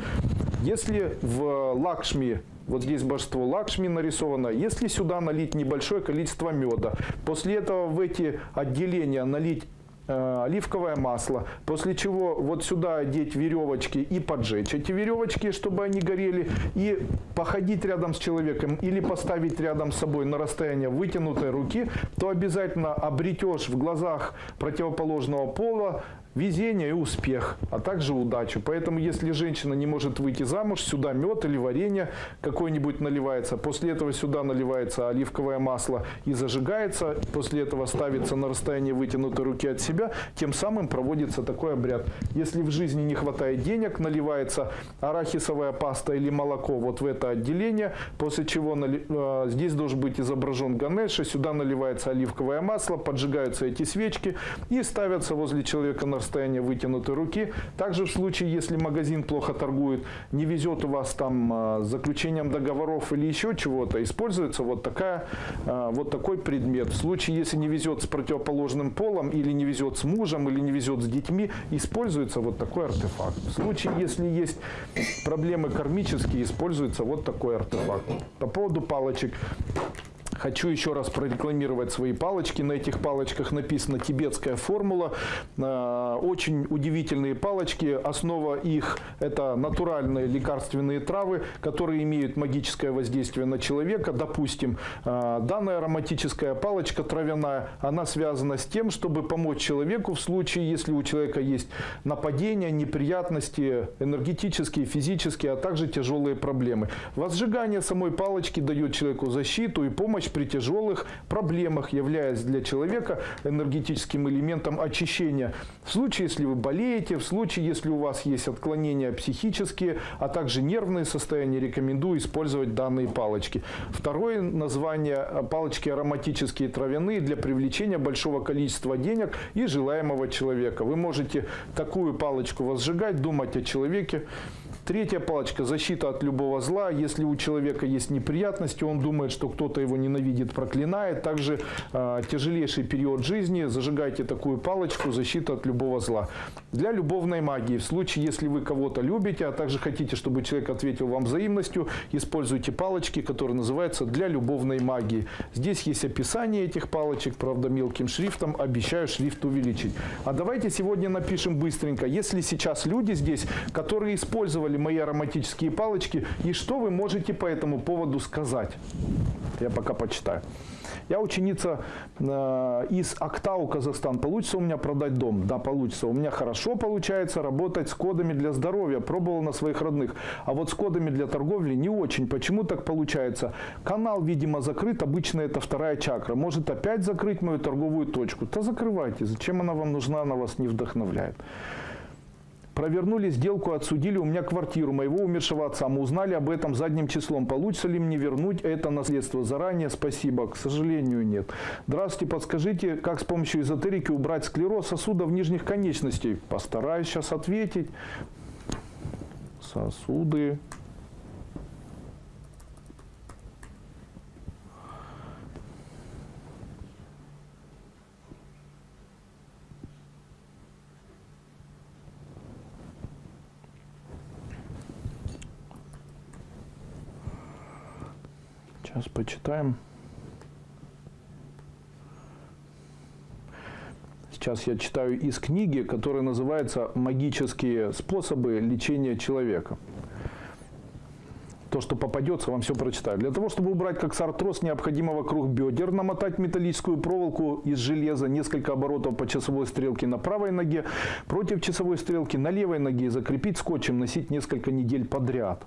Если в Лакшми вот здесь божество Лакшми нарисовано. Если сюда налить небольшое количество меда, после этого в эти отделения налить э, оливковое масло, после чего вот сюда одеть веревочки и поджечь эти веревочки, чтобы они горели, и походить рядом с человеком или поставить рядом с собой на расстояние вытянутой руки, то обязательно обретешь в глазах противоположного пола везение и успех, а также удачу. Поэтому, если женщина не может выйти замуж, сюда мед или варенье какое-нибудь наливается. После этого сюда наливается оливковое масло и зажигается. После этого ставится на расстояние вытянутой руки от себя. Тем самым проводится такой обряд. Если в жизни не хватает денег, наливается арахисовая паста или молоко вот в это отделение. После чего э, здесь должен быть изображен Ганеша. Сюда наливается оливковое масло, поджигаются эти свечки и ставятся возле человека на расстояние вытянутой руки. Также в случае, если магазин плохо торгует, не везет у вас там э, с заключением договоров или еще чего-то, используется вот, такая, э, вот такой предмет. В случае, если не везет с противоположным полом, или не везет с мужем, или не везет с детьми, используется вот такой артефакт. В случае, если есть проблемы кармические, используется вот такой артефакт. По поводу палочек. Хочу еще раз прорекламировать свои палочки. На этих палочках написана тибетская формула. Э, Очень удивительные палочки. Основа их – это натуральные лекарственные травы, которые имеют магическое воздействие на человека. Допустим, э, данная ароматическая палочка травяная, она связана с тем, чтобы помочь человеку в случае, если у человека есть нападения, неприятности, энергетические, физические, а также тяжелые проблемы. Возжигание самой палочки дает человеку защиту и помощь при тяжелых проблемах, являясь для человека энергетическим элементом очищения. В случае, если вы болеете, в случае, если у вас есть отклонения психические, а также нервные состояния, рекомендую использовать данные палочки. Второе название палочки ароматические травяные для привлечения большого количества денег и желаемого человека. Вы можете такую палочку возжигать, думать о человеке, Третья палочка – защита от любого зла. Если у человека есть неприятности, он думает, что кто-то его ненавидит, проклинает. Также э, тяжелейший период жизни, зажигайте такую палочку – защита от любого зла. Для любовной магии, в случае, если вы кого-то любите, а также хотите, чтобы человек ответил вам взаимностью, используйте палочки, которые называются «для любовной магии». Здесь есть описание этих палочек, правда, мелким шрифтом. Обещаю шрифт увеличить. А давайте сегодня напишем быстренько. Если сейчас люди здесь, которые использовали мои ароматические палочки, и что вы можете по этому поводу сказать? Я пока почитаю. Я ученица э, из Актау, Казахстан. Получится у меня продать дом? Да, получится. У меня хорошо получается работать с кодами для здоровья. Пробовал на своих родных. А вот с кодами для торговли не очень. Почему так получается? Канал, видимо, закрыт. Обычно это вторая чакра. Может опять закрыть мою торговую точку? Да закрывайте. Зачем она вам нужна? Она вас не вдохновляет. Провернули сделку, отсудили у меня квартиру моего умершего отца. Мы узнали об этом задним числом. Получится ли мне вернуть это наследство заранее? Спасибо. К сожалению, нет. Здравствуйте, подскажите, как с помощью эзотерики убрать склероз сосудов нижних конечностей? Постараюсь сейчас ответить. Сосуды. Сейчас почитаем. Сейчас я читаю из книги, которая называется «Магические способы лечения человека». То, что попадется, вам все прочитаю. Для того, чтобы убрать как сартроз, необходимо вокруг бедер намотать металлическую проволоку из железа, несколько оборотов по часовой стрелке на правой ноге, против часовой стрелки на левой ноге, закрепить скотчем, носить несколько недель подряд.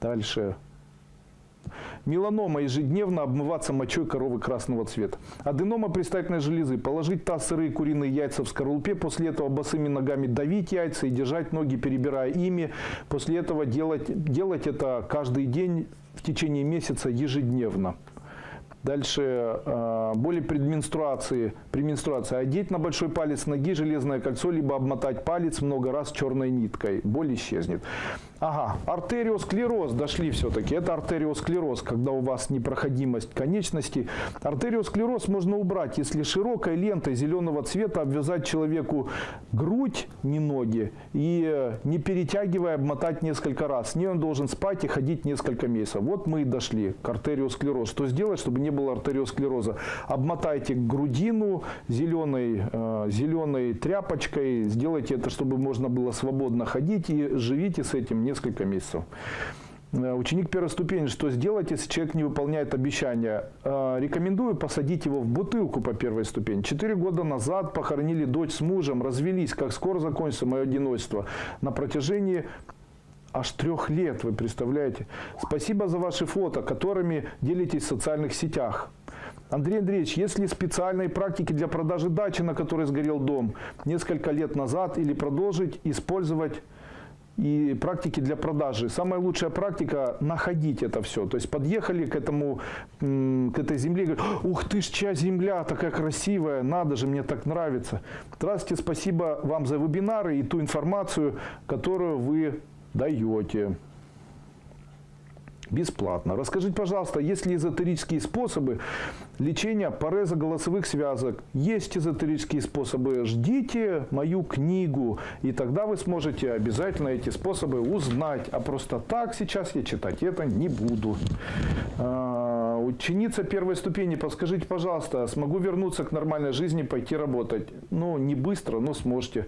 Дальше Меланома ежедневно обмываться мочой коровы красного цвета. Аденома предстательной железы. Положить таз сырые куриные яйца в скорлупе. После этого босыми ногами давить яйца и держать ноги, перебирая ими. После этого делать, делать это каждый день в течение месяца ежедневно. Дальше э, боли при менструации, при менструации. Одеть на большой палец ноги железное кольцо, либо обмотать палец много раз черной ниткой. Боль исчезнет. Ага, артериосклероз, дошли все-таки. Это артериосклероз, когда у вас непроходимость конечностей. Артериосклероз можно убрать, если широкой лентой зеленого цвета обвязать человеку грудь, не ноги, и э, не перетягивая, обмотать несколько раз. С ней он должен спать и ходить несколько месяцев. Вот мы и дошли к артериосклероз. Что сделать, чтобы не было артериосклероза? Обмотайте грудину зеленой, э, зеленой тряпочкой, сделайте это, чтобы можно было свободно ходить и живите с этим несколько месяцев. Э, ученик первой ступени, что сделать, если человек не выполняет обещания? Э, рекомендую посадить его в бутылку по первой ступени. Четыре года назад похоронили дочь с мужем, развелись. Как скоро закончится мое одиночество? На протяжении аж трех лет, вы представляете? Спасибо за ваши фото, которыми делитесь в социальных сетях. Андрей Андреевич, есть ли специальные практики для продажи дачи, на которой сгорел дом несколько лет назад, или продолжить использовать и практики для продажи. Самая лучшая практика – находить это все. То есть подъехали к, этому, к этой земле говорят, ух ты ж, чья земля такая красивая, надо же, мне так нравится. Здравствуйте, спасибо вам за вебинары и ту информацию, которую вы даете бесплатно. Расскажите, пожалуйста, есть ли эзотерические способы лечения пареза голосовых связок? Есть эзотерические способы. Ждите мою книгу, и тогда вы сможете обязательно эти способы узнать. А просто так сейчас я читать это не буду. А, ученица первой ступени, подскажите, пожалуйста, смогу вернуться к нормальной жизни, пойти работать? Ну, не быстро, но сможете.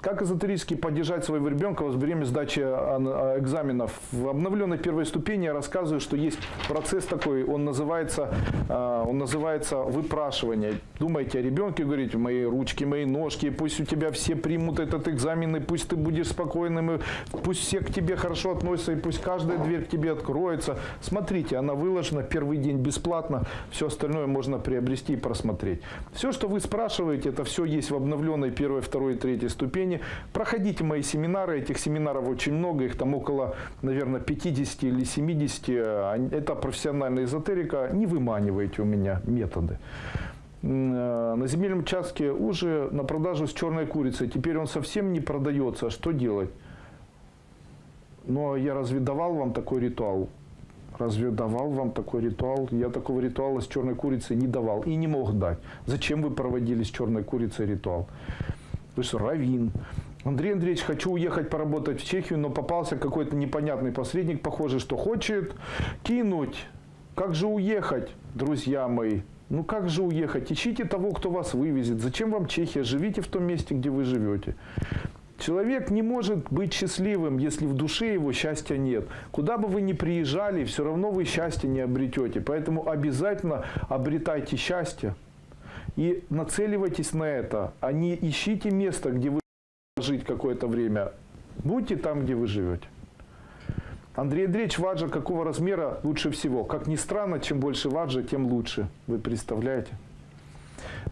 Как эзотерически поддержать своего ребенка во время сдачи а, экзаменов? В обновленной первой ступени я рассказываю, что есть процесс такой, он называется, а, он называется выпрашивание. Думайте о ребенке, говорите, мои ручки, мои ножки, пусть у тебя все примут этот экзамен, и пусть ты будешь спокойным, и пусть все к тебе хорошо относятся, и пусть каждая дверь к тебе откроется. Смотрите, она выложена первый день бесплатно, все остальное можно приобрести и просмотреть. Все, что вы спрашиваете, это все есть в обновленной первой, второй и третьей ступени. Проходите мои семинары, этих семинаров очень много, их там около, наверное, 50 или 70. Это профессиональная эзотерика, не выманивайте у меня методы. Э, на земельном участке уже на продажу с черной курицей. Теперь он совсем не продается. Что делать? Но я разве давал вам такой ритуал? Разве давал вам такой ритуал? Я такого ритуала с черной курицей не давал и не мог дать. Зачем вы проводили с черной курицей ритуал? Вы что, равин? Андрей Андреевич, хочу уехать поработать в Чехию, но попался какой-то непонятный посредник, похоже, что хочет кинуть. Как же уехать, друзья мои? Ну как же уехать? Ищите того, кто вас вывезет. Зачем вам Чехия? Живите в том месте, где вы живете. Человек не может быть счастливым, если в душе его счастья нет. Куда бы вы ни приезжали, все равно вы счастья не обретете. Поэтому обязательно обретайте счастье и нацеливайтесь на это, а не ищите место, где вы жить какое-то время. Будьте там, где вы живете. Андрей Андреевич, ваджа какого размера лучше всего? Как ни странно, чем больше ваджа, тем лучше. Вы представляете?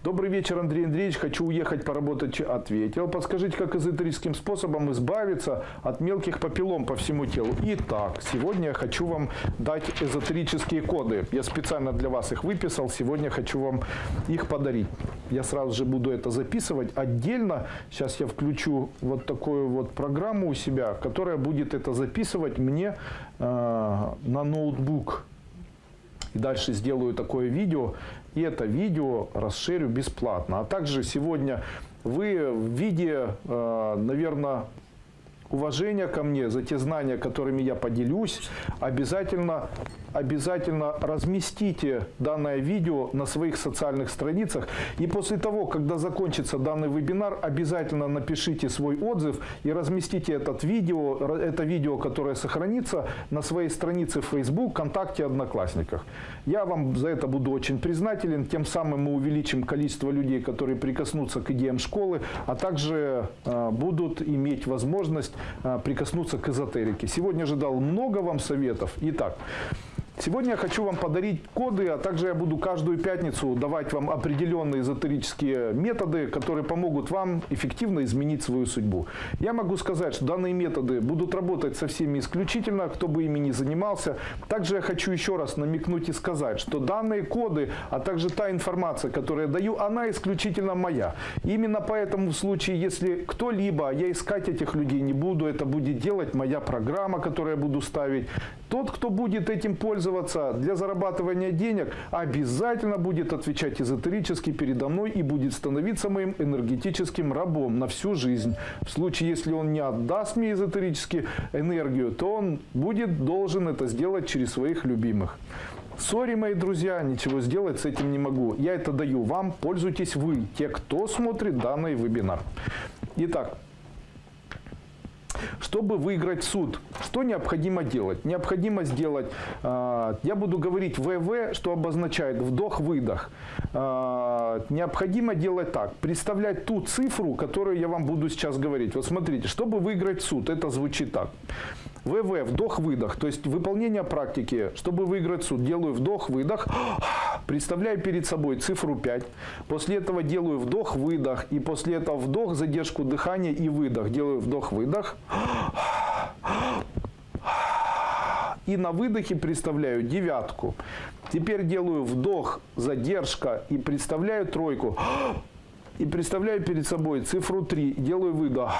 Добрый вечер, Андрей Андреевич. Хочу уехать поработать. Ответил. Подскажите, как эзотерическим способом избавиться от мелких папиллом по всему телу. Итак, сегодня я хочу вам дать эзотерические коды. Я специально для вас их выписал. Сегодня хочу вам их подарить. Я сразу же буду это записывать отдельно. Сейчас я включу вот такую вот программу у себя, которая будет это записывать мне э, на ноутбук. И дальше сделаю такое видео, и это видео расширю бесплатно. А также сегодня вы в виде, э, наверное, уважения ко мне за те знания, которыми я поделюсь, обязательно обязательно разместите данное видео на своих социальных страницах. И после того, когда закончится данный вебинар, обязательно напишите свой отзыв и разместите этот видео, это видео, которое сохранится на своей странице в Facebook, ВКонтакте, Одноклассниках. Я вам за это буду очень признателен. Тем самым мы увеличим количество людей, которые прикоснутся к идеям школы, а также э, будут иметь возможность э, прикоснуться к эзотерике. Сегодня же дал много вам советов. Итак, Сегодня я хочу вам подарить коды, а также я буду каждую пятницу давать вам определенные эзотерические методы, которые помогут вам эффективно изменить свою судьбу. Я могу сказать, что данные методы будут работать со всеми исключительно, кто бы ими не занимался. Также я хочу еще раз намекнуть и сказать, что данные коды, а также та информация, которую я даю, она исключительно моя. именно поэтому в случае, если кто-либо, я искать этих людей не буду, это будет делать моя программа, которую я буду ставить. Тот, кто будет этим пользоваться, для зарабатывания денег, обязательно будет отвечать эзотерически передо мной и будет становиться моим энергетическим рабом на всю жизнь. В случае, если он не отдаст мне эзотерически энергию, то он будет должен это сделать через своих любимых. Сори, мои друзья, ничего сделать с этим не могу. Я это даю вам, пользуйтесь вы, те, кто смотрит данный вебинар. Итак, чтобы выиграть суд, что необходимо делать? Необходимо сделать, э, я буду говорить ВВ, что обозначает вдох-выдох. Э, необходимо делать так, представлять ту цифру, которую я вам буду сейчас говорить. Вот смотрите, чтобы выиграть суд, это звучит так. ВВ, вдох-выдох, то есть выполнение практики, чтобы выиграть суд, делаю вдох-выдох, [gasps] представляю перед собой цифру 5, после этого делаю вдох-выдох, и после этого вдох, задержку дыхания и выдох, делаю вдох-выдох, [gasps] и на выдохе представляю девятку. Теперь делаю вдох, задержка и представляю тройку. [gasps] И представляю перед собой цифру 3, делаю выдох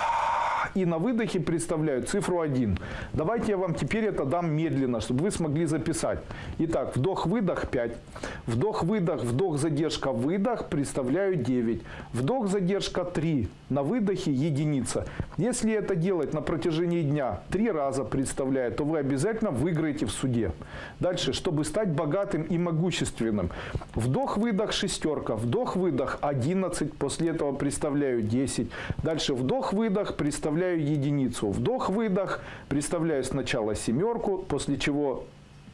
и на выдохе представляют цифру 1. Давайте я вам теперь это дам медленно, чтобы вы смогли записать. Итак, вдох-выдох 5. Вдох-выдох, вдох-задержка, выдох представляю 9. Вдох-задержка 3. На выдохе единица. Если это делать на протяжении дня три раза представляет, то вы обязательно выиграете в суде. Дальше, чтобы стать богатым и могущественным. Вдох-выдох шестерка, вдох-выдох 11, после этого представляю 10. Дальше вдох-выдох, представляю единицу. Вдох-выдох, представляю сначала семерку, после чего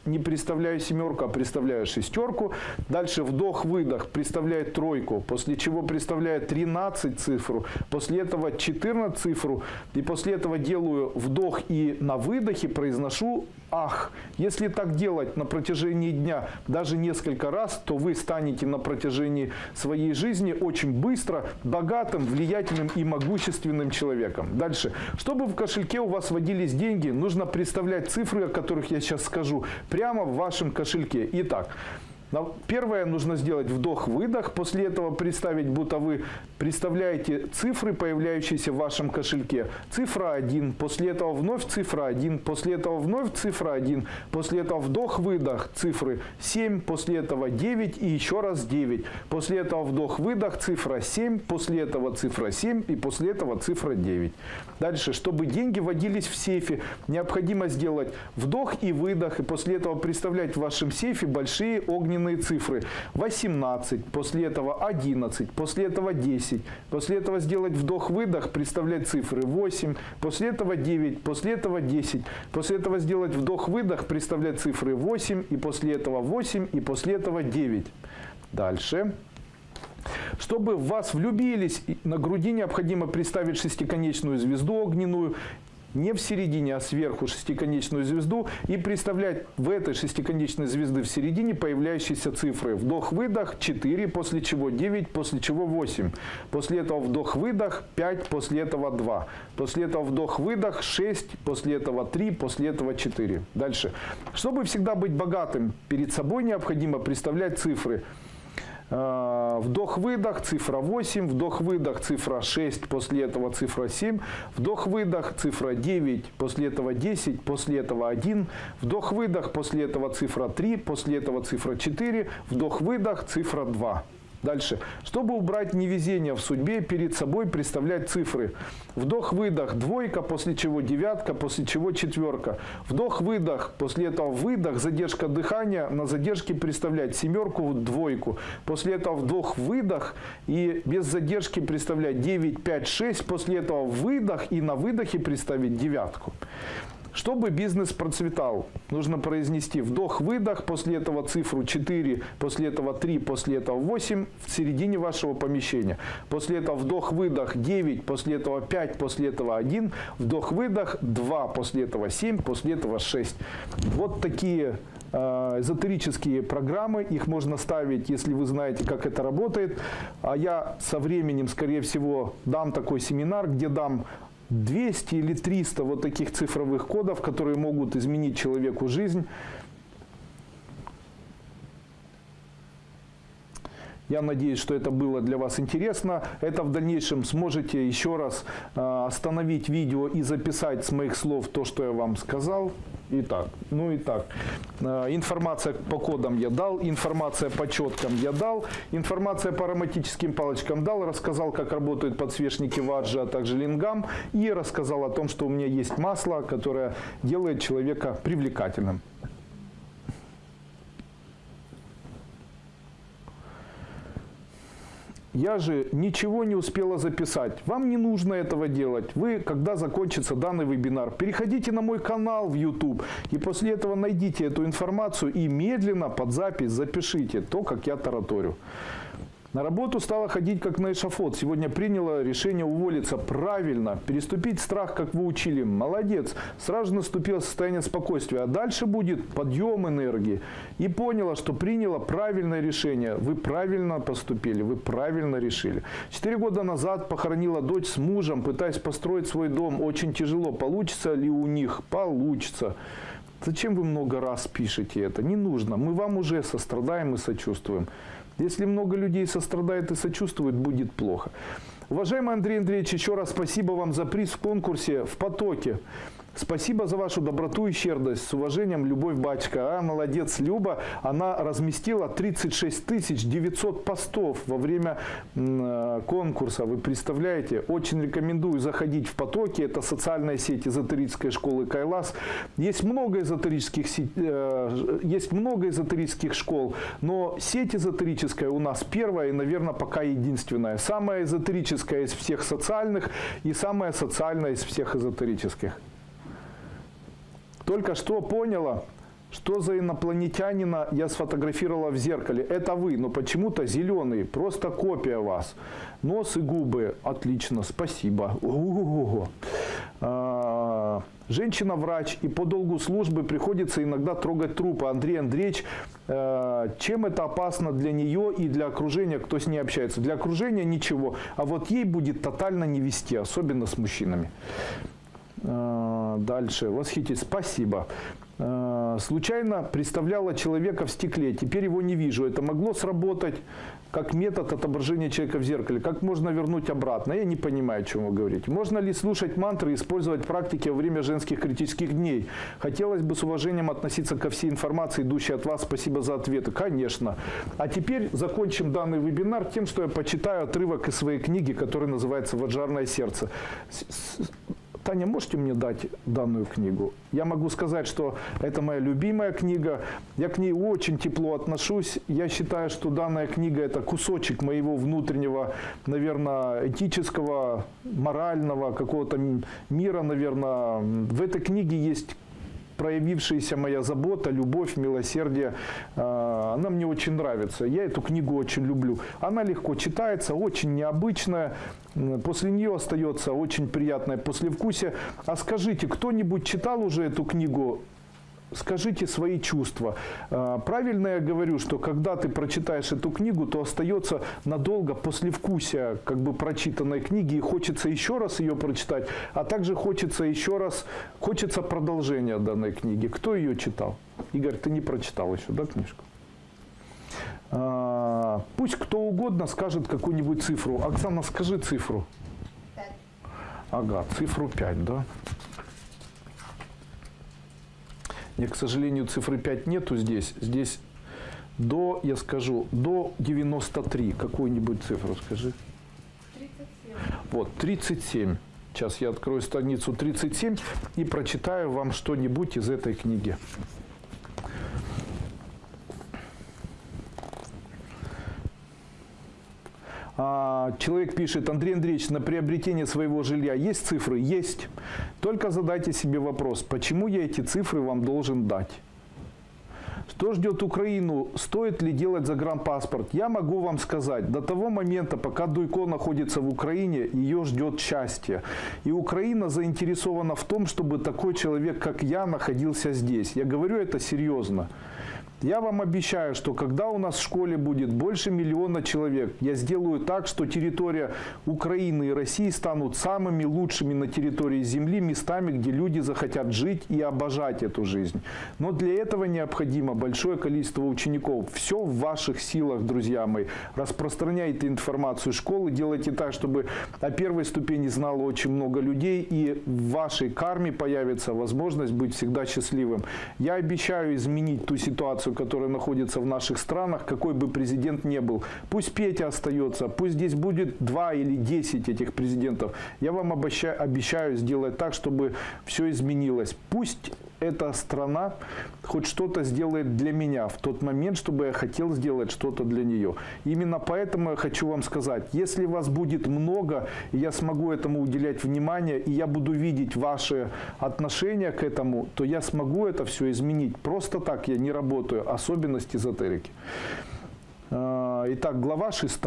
не представляю семерку, а представляю шестерку. Дальше вдох-выдох представляет тройку, после чего представляет 13 цифру, после этого 14 цифру, и после этого делаю вдох и на выдохе произношу ах. Если так делать на протяжении дня даже несколько раз, то вы станете на протяжении своей жизни очень быстро богатым, влиятельным и могущественным человеком. Дальше. Чтобы в кошельке у вас водились деньги, нужно представлять цифры, о которых я сейчас скажу, прямо в вашем кошельке. Итак, Первое нужно сделать вдох-выдох, после этого представить, будто вы представляете цифры, появляющиеся в вашем кошельке. Цифра 1, после этого вновь цифра 1, после этого вновь цифра 1, после этого вдох-выдох, цифры 7, после этого 9 и еще раз 9. После этого вдох-выдох, цифра 7, после этого цифра 7 и после этого цифра 9. Дальше, чтобы деньги водились в сейфе, необходимо сделать вдох и выдох, и после этого представлять в вашем сейфе большие огненные огненные цифры. 18, после этого 11, после этого 10, после этого сделать вдох-выдох, представлять цифры 8, после этого 9, после этого 10, после этого сделать вдох-выдох, представлять цифры 8, и после этого 8, и после этого 9. Дальше. Чтобы в вас влюбились, на груди необходимо представить шестиконечную звезду огненную не в середине, а сверху шестиконечную звезду и представлять в этой шестиконечной звезды в середине появляющиеся цифры. Вдох-выдох 4, после чего 9, после чего 8. После этого вдох-выдох 5, после этого 2. После этого вдох-выдох 6, после этого 3, после этого 4. Дальше. Чтобы всегда быть богатым, перед собой необходимо представлять цифры вдох-выдох, цифра 8, вдох-выдох, цифра 6, после этого цифра 7, вдох-выдох, цифра 9, после этого 10, после этого 1, вдох-выдох, после этого цифра 3, после этого цифра 4, вдох-выдох, цифра 2. Дальше. Чтобы убрать невезение в судьбе, перед собой представлять цифры. Вдох-выдох, двойка, после чего девятка, после чего четверка. Вдох-выдох, после этого выдох, задержка дыхания, на задержке представлять семерку, двойку. После этого вдох-выдох и без задержки представлять 9, 5, 6. После этого выдох и на выдохе представить девятку. Чтобы бизнес процветал, нужно произнести вдох-выдох, после этого цифру 4, после этого 3, после этого 8 в середине вашего помещения. После этого вдох-выдох 9, после этого 5, после этого 1, вдох-выдох 2, после этого 7, после этого 6. Вот такие э, эзотерические программы, их можно ставить, если вы знаете, как это работает. А я со временем, скорее всего, дам такой семинар, где дам 200 или 300 вот таких цифровых кодов, которые могут изменить человеку жизнь. Я надеюсь, что это было для вас интересно. Это в дальнейшем сможете еще раз э, остановить видео и записать с моих слов то, что я вам сказал. Итак, ну и так. Э, информация по кодам я дал, информация по четкам я дал, информация по ароматическим палочкам дал, рассказал, как работают подсвечники ваджи, а также лингам, и рассказал о том, что у меня есть масло, которое делает человека привлекательным. Я же ничего не успела записать. Вам не нужно этого делать. Вы, когда закончится данный вебинар, переходите на мой канал в YouTube и после этого найдите эту информацию и медленно под запись запишите то, как я тараторю. На работу стала ходить как на эшафот. Сегодня приняла решение уволиться правильно, переступить страх, как вы учили. Молодец. Сразу наступило состояние спокойствия. А дальше будет подъем энергии. И поняла, что приняла правильное решение. Вы правильно поступили, вы правильно решили. Четыре года назад похоронила дочь с мужем, пытаясь построить свой дом. Очень тяжело. Получится ли у них? Получится. Зачем вы много раз пишете это? Не нужно. Мы вам уже сострадаем и сочувствуем. Если много людей сострадает и сочувствует, будет плохо. Уважаемый Андрей Андреевич, еще раз спасибо вам за приз в конкурсе в потоке. Спасибо за вашу доброту и щедрость. С уважением, Любовь Бачка. А, молодец, Люба. Она разместила 36 тысяч 900 постов во время э, конкурса. Вы представляете? Очень рекомендую заходить в потоки. Это социальная сеть эзотерической школы Кайлас. Есть много эзотерических, се- э, есть много эзотерических школ, но сеть эзотерическая у нас первая и, наверное, пока единственная. Самая эзотерическая из всех социальных и самая социальная из всех эзотерических. Только что поняла, что за инопланетянина я сфотографировала в зеркале. Это вы, но почему-то зеленый, просто копия вас. Нос и губы. Отлично, спасибо. Ого-го. А, Женщина-врач, и по долгу службы приходится иногда трогать трупы. Андрей Андреевич, э, чем это опасно для нее и для окружения, кто с ней общается? Для окружения ничего, а вот ей будет тотально не вести, особенно с мужчинами. Э, Дальше. Восхитить. Спасибо. Э, Случайно представляла человека в стекле. Теперь его не вижу. Это могло сработать как метод отображения человека в зеркале. Как можно вернуть обратно? Я не понимаю, о чем вы говорите. Можно ли слушать мантры и использовать практики во время женских критических дней? Хотелось бы с уважением относиться ко всей информации, идущей от вас. Спасибо за ответы. Конечно. А теперь закончим данный вебинар тем, что я почитаю отрывок из своей книги, которая называется «Ваджарное сердце». Таня, можете мне дать данную книгу? Я могу сказать, что это моя любимая книга. Я к ней очень тепло отношусь. Я считаю, что данная книга – это кусочек моего внутреннего, наверное, этического, морального какого-то мира, наверное. В этой книге есть проявившаяся моя забота, любовь, милосердие, э, она мне очень нравится. Я эту книгу очень люблю. Она легко читается, очень необычная. После нее остается очень приятное послевкусие. А скажите, кто-нибудь читал уже эту книгу? Скажите свои чувства. А, Правильно я говорю, что когда ты прочитаешь эту книгу, то остается надолго послевкусие как бы прочитанной книги, и хочется еще раз ее прочитать, а также хочется еще раз, хочется продолжения данной книги. Кто ее читал? Игорь, ты не прочитал еще, да, книжку? А, Пусть кто угодно скажет какую-нибудь цифру. Оксана, скажи цифру. Ага, цифру 5, да? Мне, к сожалению, цифры 5 нету здесь. Здесь до, я скажу, до 93. Какую-нибудь цифру скажи. 37. Вот, 37. Сейчас я открою страницу 37 и прочитаю вам что-нибудь из этой книги. Человек пишет, Андрей Андреевич, на приобретение своего жилья есть цифры? Есть. Только задайте себе вопрос, почему я эти цифры вам должен дать? Что ждет Украину? Стоит ли делать загранпаспорт? Я могу вам сказать, до того момента, пока Дуйко находится в Украине, ее ждет счастье. И Украина заинтересована в том, чтобы такой человек, как я, находился здесь. Я говорю это серьезно. Я вам обещаю, что когда у нас в школе будет больше миллиона человек, я сделаю так, что территория Украины и России станут самыми лучшими на территории Земли местами, где люди захотят жить и обожать эту жизнь. Но для этого необходимо большое количество учеников. Все в ваших силах, друзья мои. Распространяйте информацию школы, делайте так, чтобы о первой ступени знало очень много людей, и в вашей карме появится возможность быть всегда счастливым. Я обещаю изменить ту ситуацию, которая находится в наших странах, какой бы президент ни был. Пусть Петя остается, пусть здесь будет два или десять этих президентов. Я вам обещаю, обещаю сделать так, чтобы все изменилось. Пусть эта страна хоть что-то сделает для меня в тот момент, чтобы я хотел сделать что-то для нее. Именно поэтому я хочу вам сказать, если вас будет много, я смогу этому уделять внимание, и я буду видеть ваши отношения к этому, то я смогу это все изменить. Просто так я не работаю, особенность эзотерики. А, Итак, глава 6.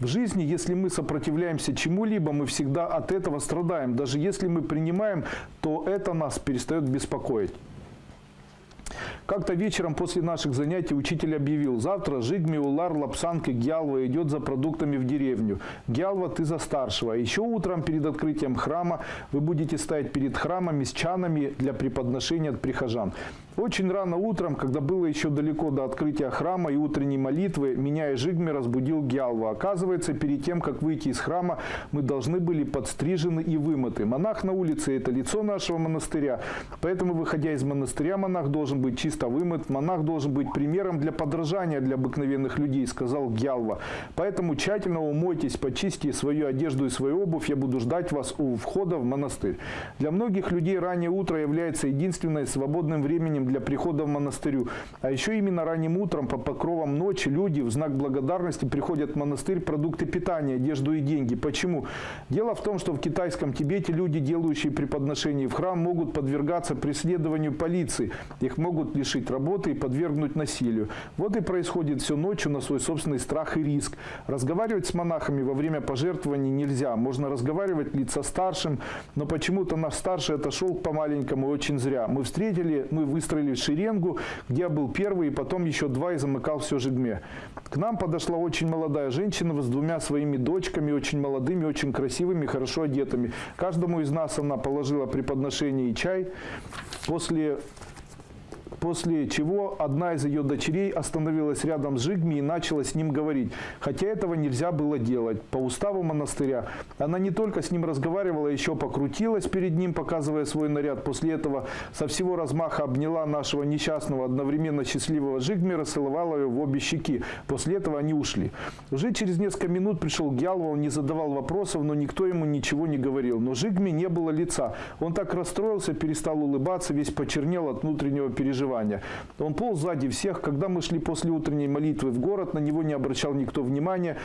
В жизни, если мы сопротивляемся чему-либо, мы всегда от этого страдаем. Даже если мы принимаем, то это нас перестает беспокоить. Как-то вечером после наших занятий учитель объявил, завтра Жигми, Улар, Лапсанг и Гялва идет за продуктами в деревню. Гялва, ты за старшего. А еще утром перед открытием храма вы будете стоять перед храмами с чанами для преподношения от прихожан. Очень рано утром, когда было еще далеко до открытия храма и утренней молитвы, меня и Жигми разбудил Гялва. Оказывается, перед тем, как выйти из храма, мы должны были подстрижены и вымыты. Монах на улице – это лицо нашего монастыря. Поэтому, выходя из монастыря, монах должен быть чисто вымыт. Монах должен быть примером для подражания для обыкновенных людей, сказал Гялва. Поэтому тщательно умойтесь, почистите свою одежду и свою обувь. Я буду ждать вас у входа в монастырь. Для многих людей раннее утро является единственным свободным временем для прихода в монастырю. А еще именно ранним утром по покровам ночи люди в знак благодарности приходят в монастырь продукты питания, одежду и деньги. Почему? Дело в том, что в китайском Тибете люди, делающие преподношения в храм, могут подвергаться преследованию полиции. Их могут лишить работы и подвергнуть насилию. Вот и происходит все ночью на свой собственный страх и риск. Разговаривать с монахами во время пожертвований нельзя. Можно разговаривать лица старшим, но почему-то наш старший отошел по маленькому и очень зря. Мы встретили, мы выстроили шеренгу, где я был первый, и потом еще два и замыкал все жигме. К нам подошла очень молодая женщина с двумя своими дочками, очень молодыми, очень красивыми, хорошо одетыми. Каждому из нас она положила преподношение и чай. После После чего одна из ее дочерей остановилась рядом с Жигми и начала с ним говорить. Хотя этого нельзя было делать. По уставу монастыря она не только с ним разговаривала, еще покрутилась перед ним, показывая свой наряд. После этого со всего размаха обняла нашего несчастного, одновременно счастливого Жигми, расцеловала его в обе щеки. После этого они ушли. Уже через несколько минут пришел Гялва, он не задавал вопросов, но никто ему ничего не говорил. Но Жигми не было лица. Он так расстроился, перестал улыбаться, весь почернел от внутреннего переживания переживания. Он полз сзади всех. Когда мы шли после утренней молитвы в город, на него не обращал никто внимания.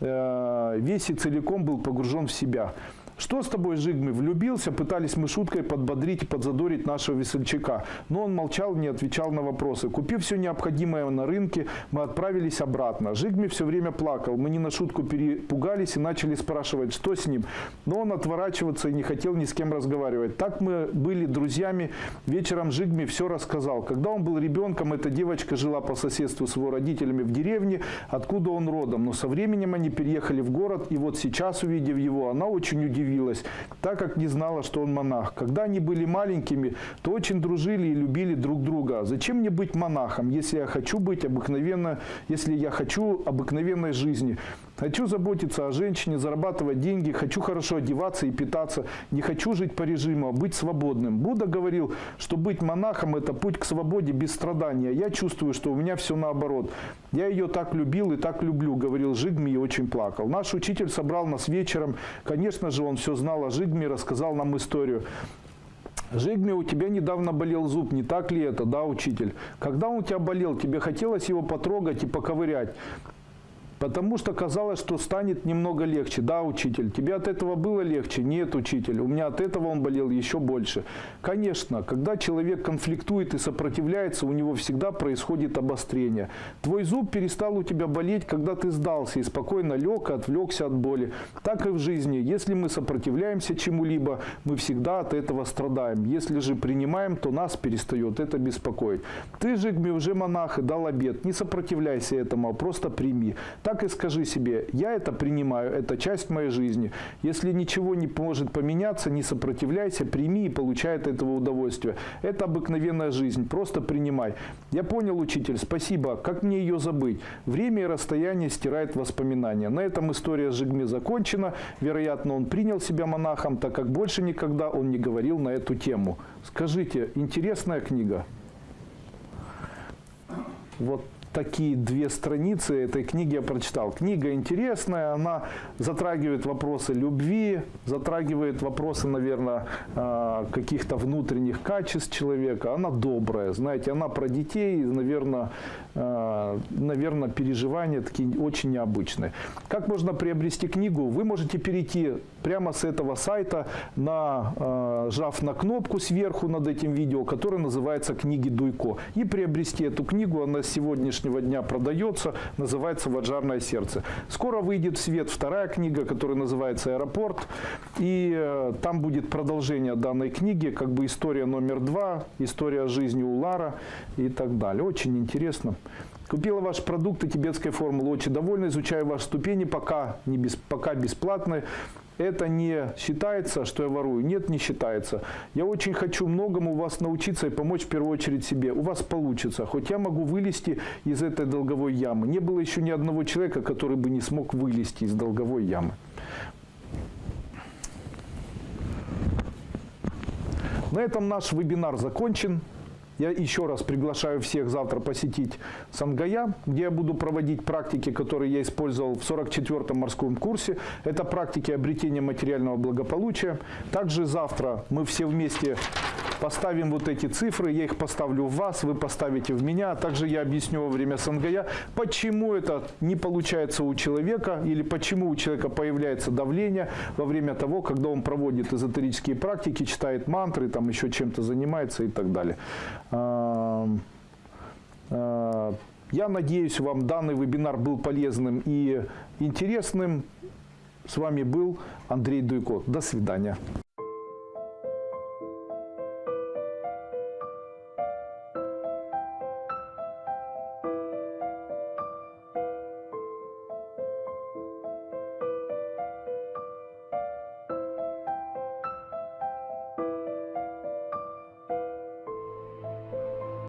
Э, весь и целиком был погружен в себя. Что с тобой, Жигми? Влюбился? Пытались мы шуткой подбодрить и подзадорить нашего весельчака. Но он молчал, не отвечал на вопросы. Купив все необходимое на рынке, мы отправились обратно. Жигми все время плакал. Мы не на шутку перепугались и начали спрашивать, что с ним. Но он отворачиваться и не хотел ни с кем разговаривать. Так мы были друзьями. Вечером Жигми все рассказал. Когда он был ребенком, эта девочка жила по соседству с его родителями в деревне, откуда он родом. Но со временем они переехали в город, и вот сейчас, увидев его, она очень удивилась удивилась, так как не знала, что он монах. Когда они были маленькими, то очень дружили и любили друг друга. Зачем мне быть монахом, если я хочу быть обыкновенно, если я хочу обыкновенной жизни? Хочу заботиться о женщине, зарабатывать деньги, хочу хорошо одеваться и питаться, не хочу жить по режиму, а быть свободным. Будда говорил, что быть монахом – это путь к свободе без страдания. Я чувствую, что у меня все наоборот. Я ее так любил и так люблю, говорил Жигми и очень плакал. Наш учитель собрал нас вечером. Конечно же, он все знал о Жигме, рассказал нам историю. Жигме, у тебя недавно болел зуб, не так ли это, да, учитель? Когда он у тебя болел, тебе хотелось его потрогать и поковырять? Потому что казалось, что станет немного легче. Да, учитель, тебе от этого было легче? Нет, учитель, у меня от этого он болел еще больше. Конечно, когда человек конфликтует и сопротивляется, у него всегда происходит обострение. Твой зуб перестал у тебя болеть, когда ты сдался и спокойно лег и отвлекся от боли. Так и в жизни. Если мы сопротивляемся чему-либо, мы всегда от этого страдаем. Если же принимаем, то нас перестает это беспокоить. Ты же, уже монах и дал обед. Не сопротивляйся этому, а просто прими и скажи себе, я это принимаю, это часть моей жизни. Если ничего не может поменяться, не сопротивляйся, прими и получай от этого удовольствие. Это обыкновенная жизнь, просто принимай. Я понял, учитель, спасибо. Как мне ее забыть? Время и расстояние стирает воспоминания. На этом история с Жигме закончена. Вероятно, он принял себя монахом, так как больше никогда он не говорил на эту тему. Скажите, интересная книга? Вот такие две страницы этой книги я прочитал. Книга интересная, она затрагивает вопросы любви, затрагивает вопросы, наверное, а, каких-то внутренних качеств человека. Она добрая, знаете, она про детей, наверное, наверное, переживания такие очень необычные. Как можно приобрести книгу? Вы можете перейти прямо с этого сайта, на, э, на кнопку сверху над этим видео, которая называется «Книги Дуйко». И приобрести эту книгу, она с сегодняшнего дня продается, называется «Ваджарное сердце». Скоро выйдет в свет вторая книга, которая называется «Аэропорт». И э, там будет продолжение данной книги, как бы история номер два, история жизни Улара и так далее. Очень интересно. Купила ваш продукт и тибетской формулы. Очень довольна, изучаю ваши ступени, пока, не без, пока бесплатно. Это не считается, что я ворую? Нет, не считается. Я очень хочу многому вас научиться и помочь в первую очередь себе. У вас получится. Хоть я могу вылезти из этой долговой ямы. Не было еще ни одного человека, который бы не смог вылезти из долговой ямы. На этом наш вебинар закончен. Я еще раз приглашаю всех завтра посетить Сангая, где я буду проводить практики, которые я использовал в 44-м морском курсе. Это практики обретения материального благополучия. Также завтра мы все вместе поставим вот эти цифры, я их поставлю в вас, вы поставите в меня. Также я объясню во время Сангая, почему это не получается у человека или почему у человека появляется давление во время того, когда он проводит эзотерические практики, читает мантры, там еще чем-то занимается и так далее. А, Я надеюсь, вам данный вебинар был полезным и интересным. С вами был Андрей Дуйко. До свидания.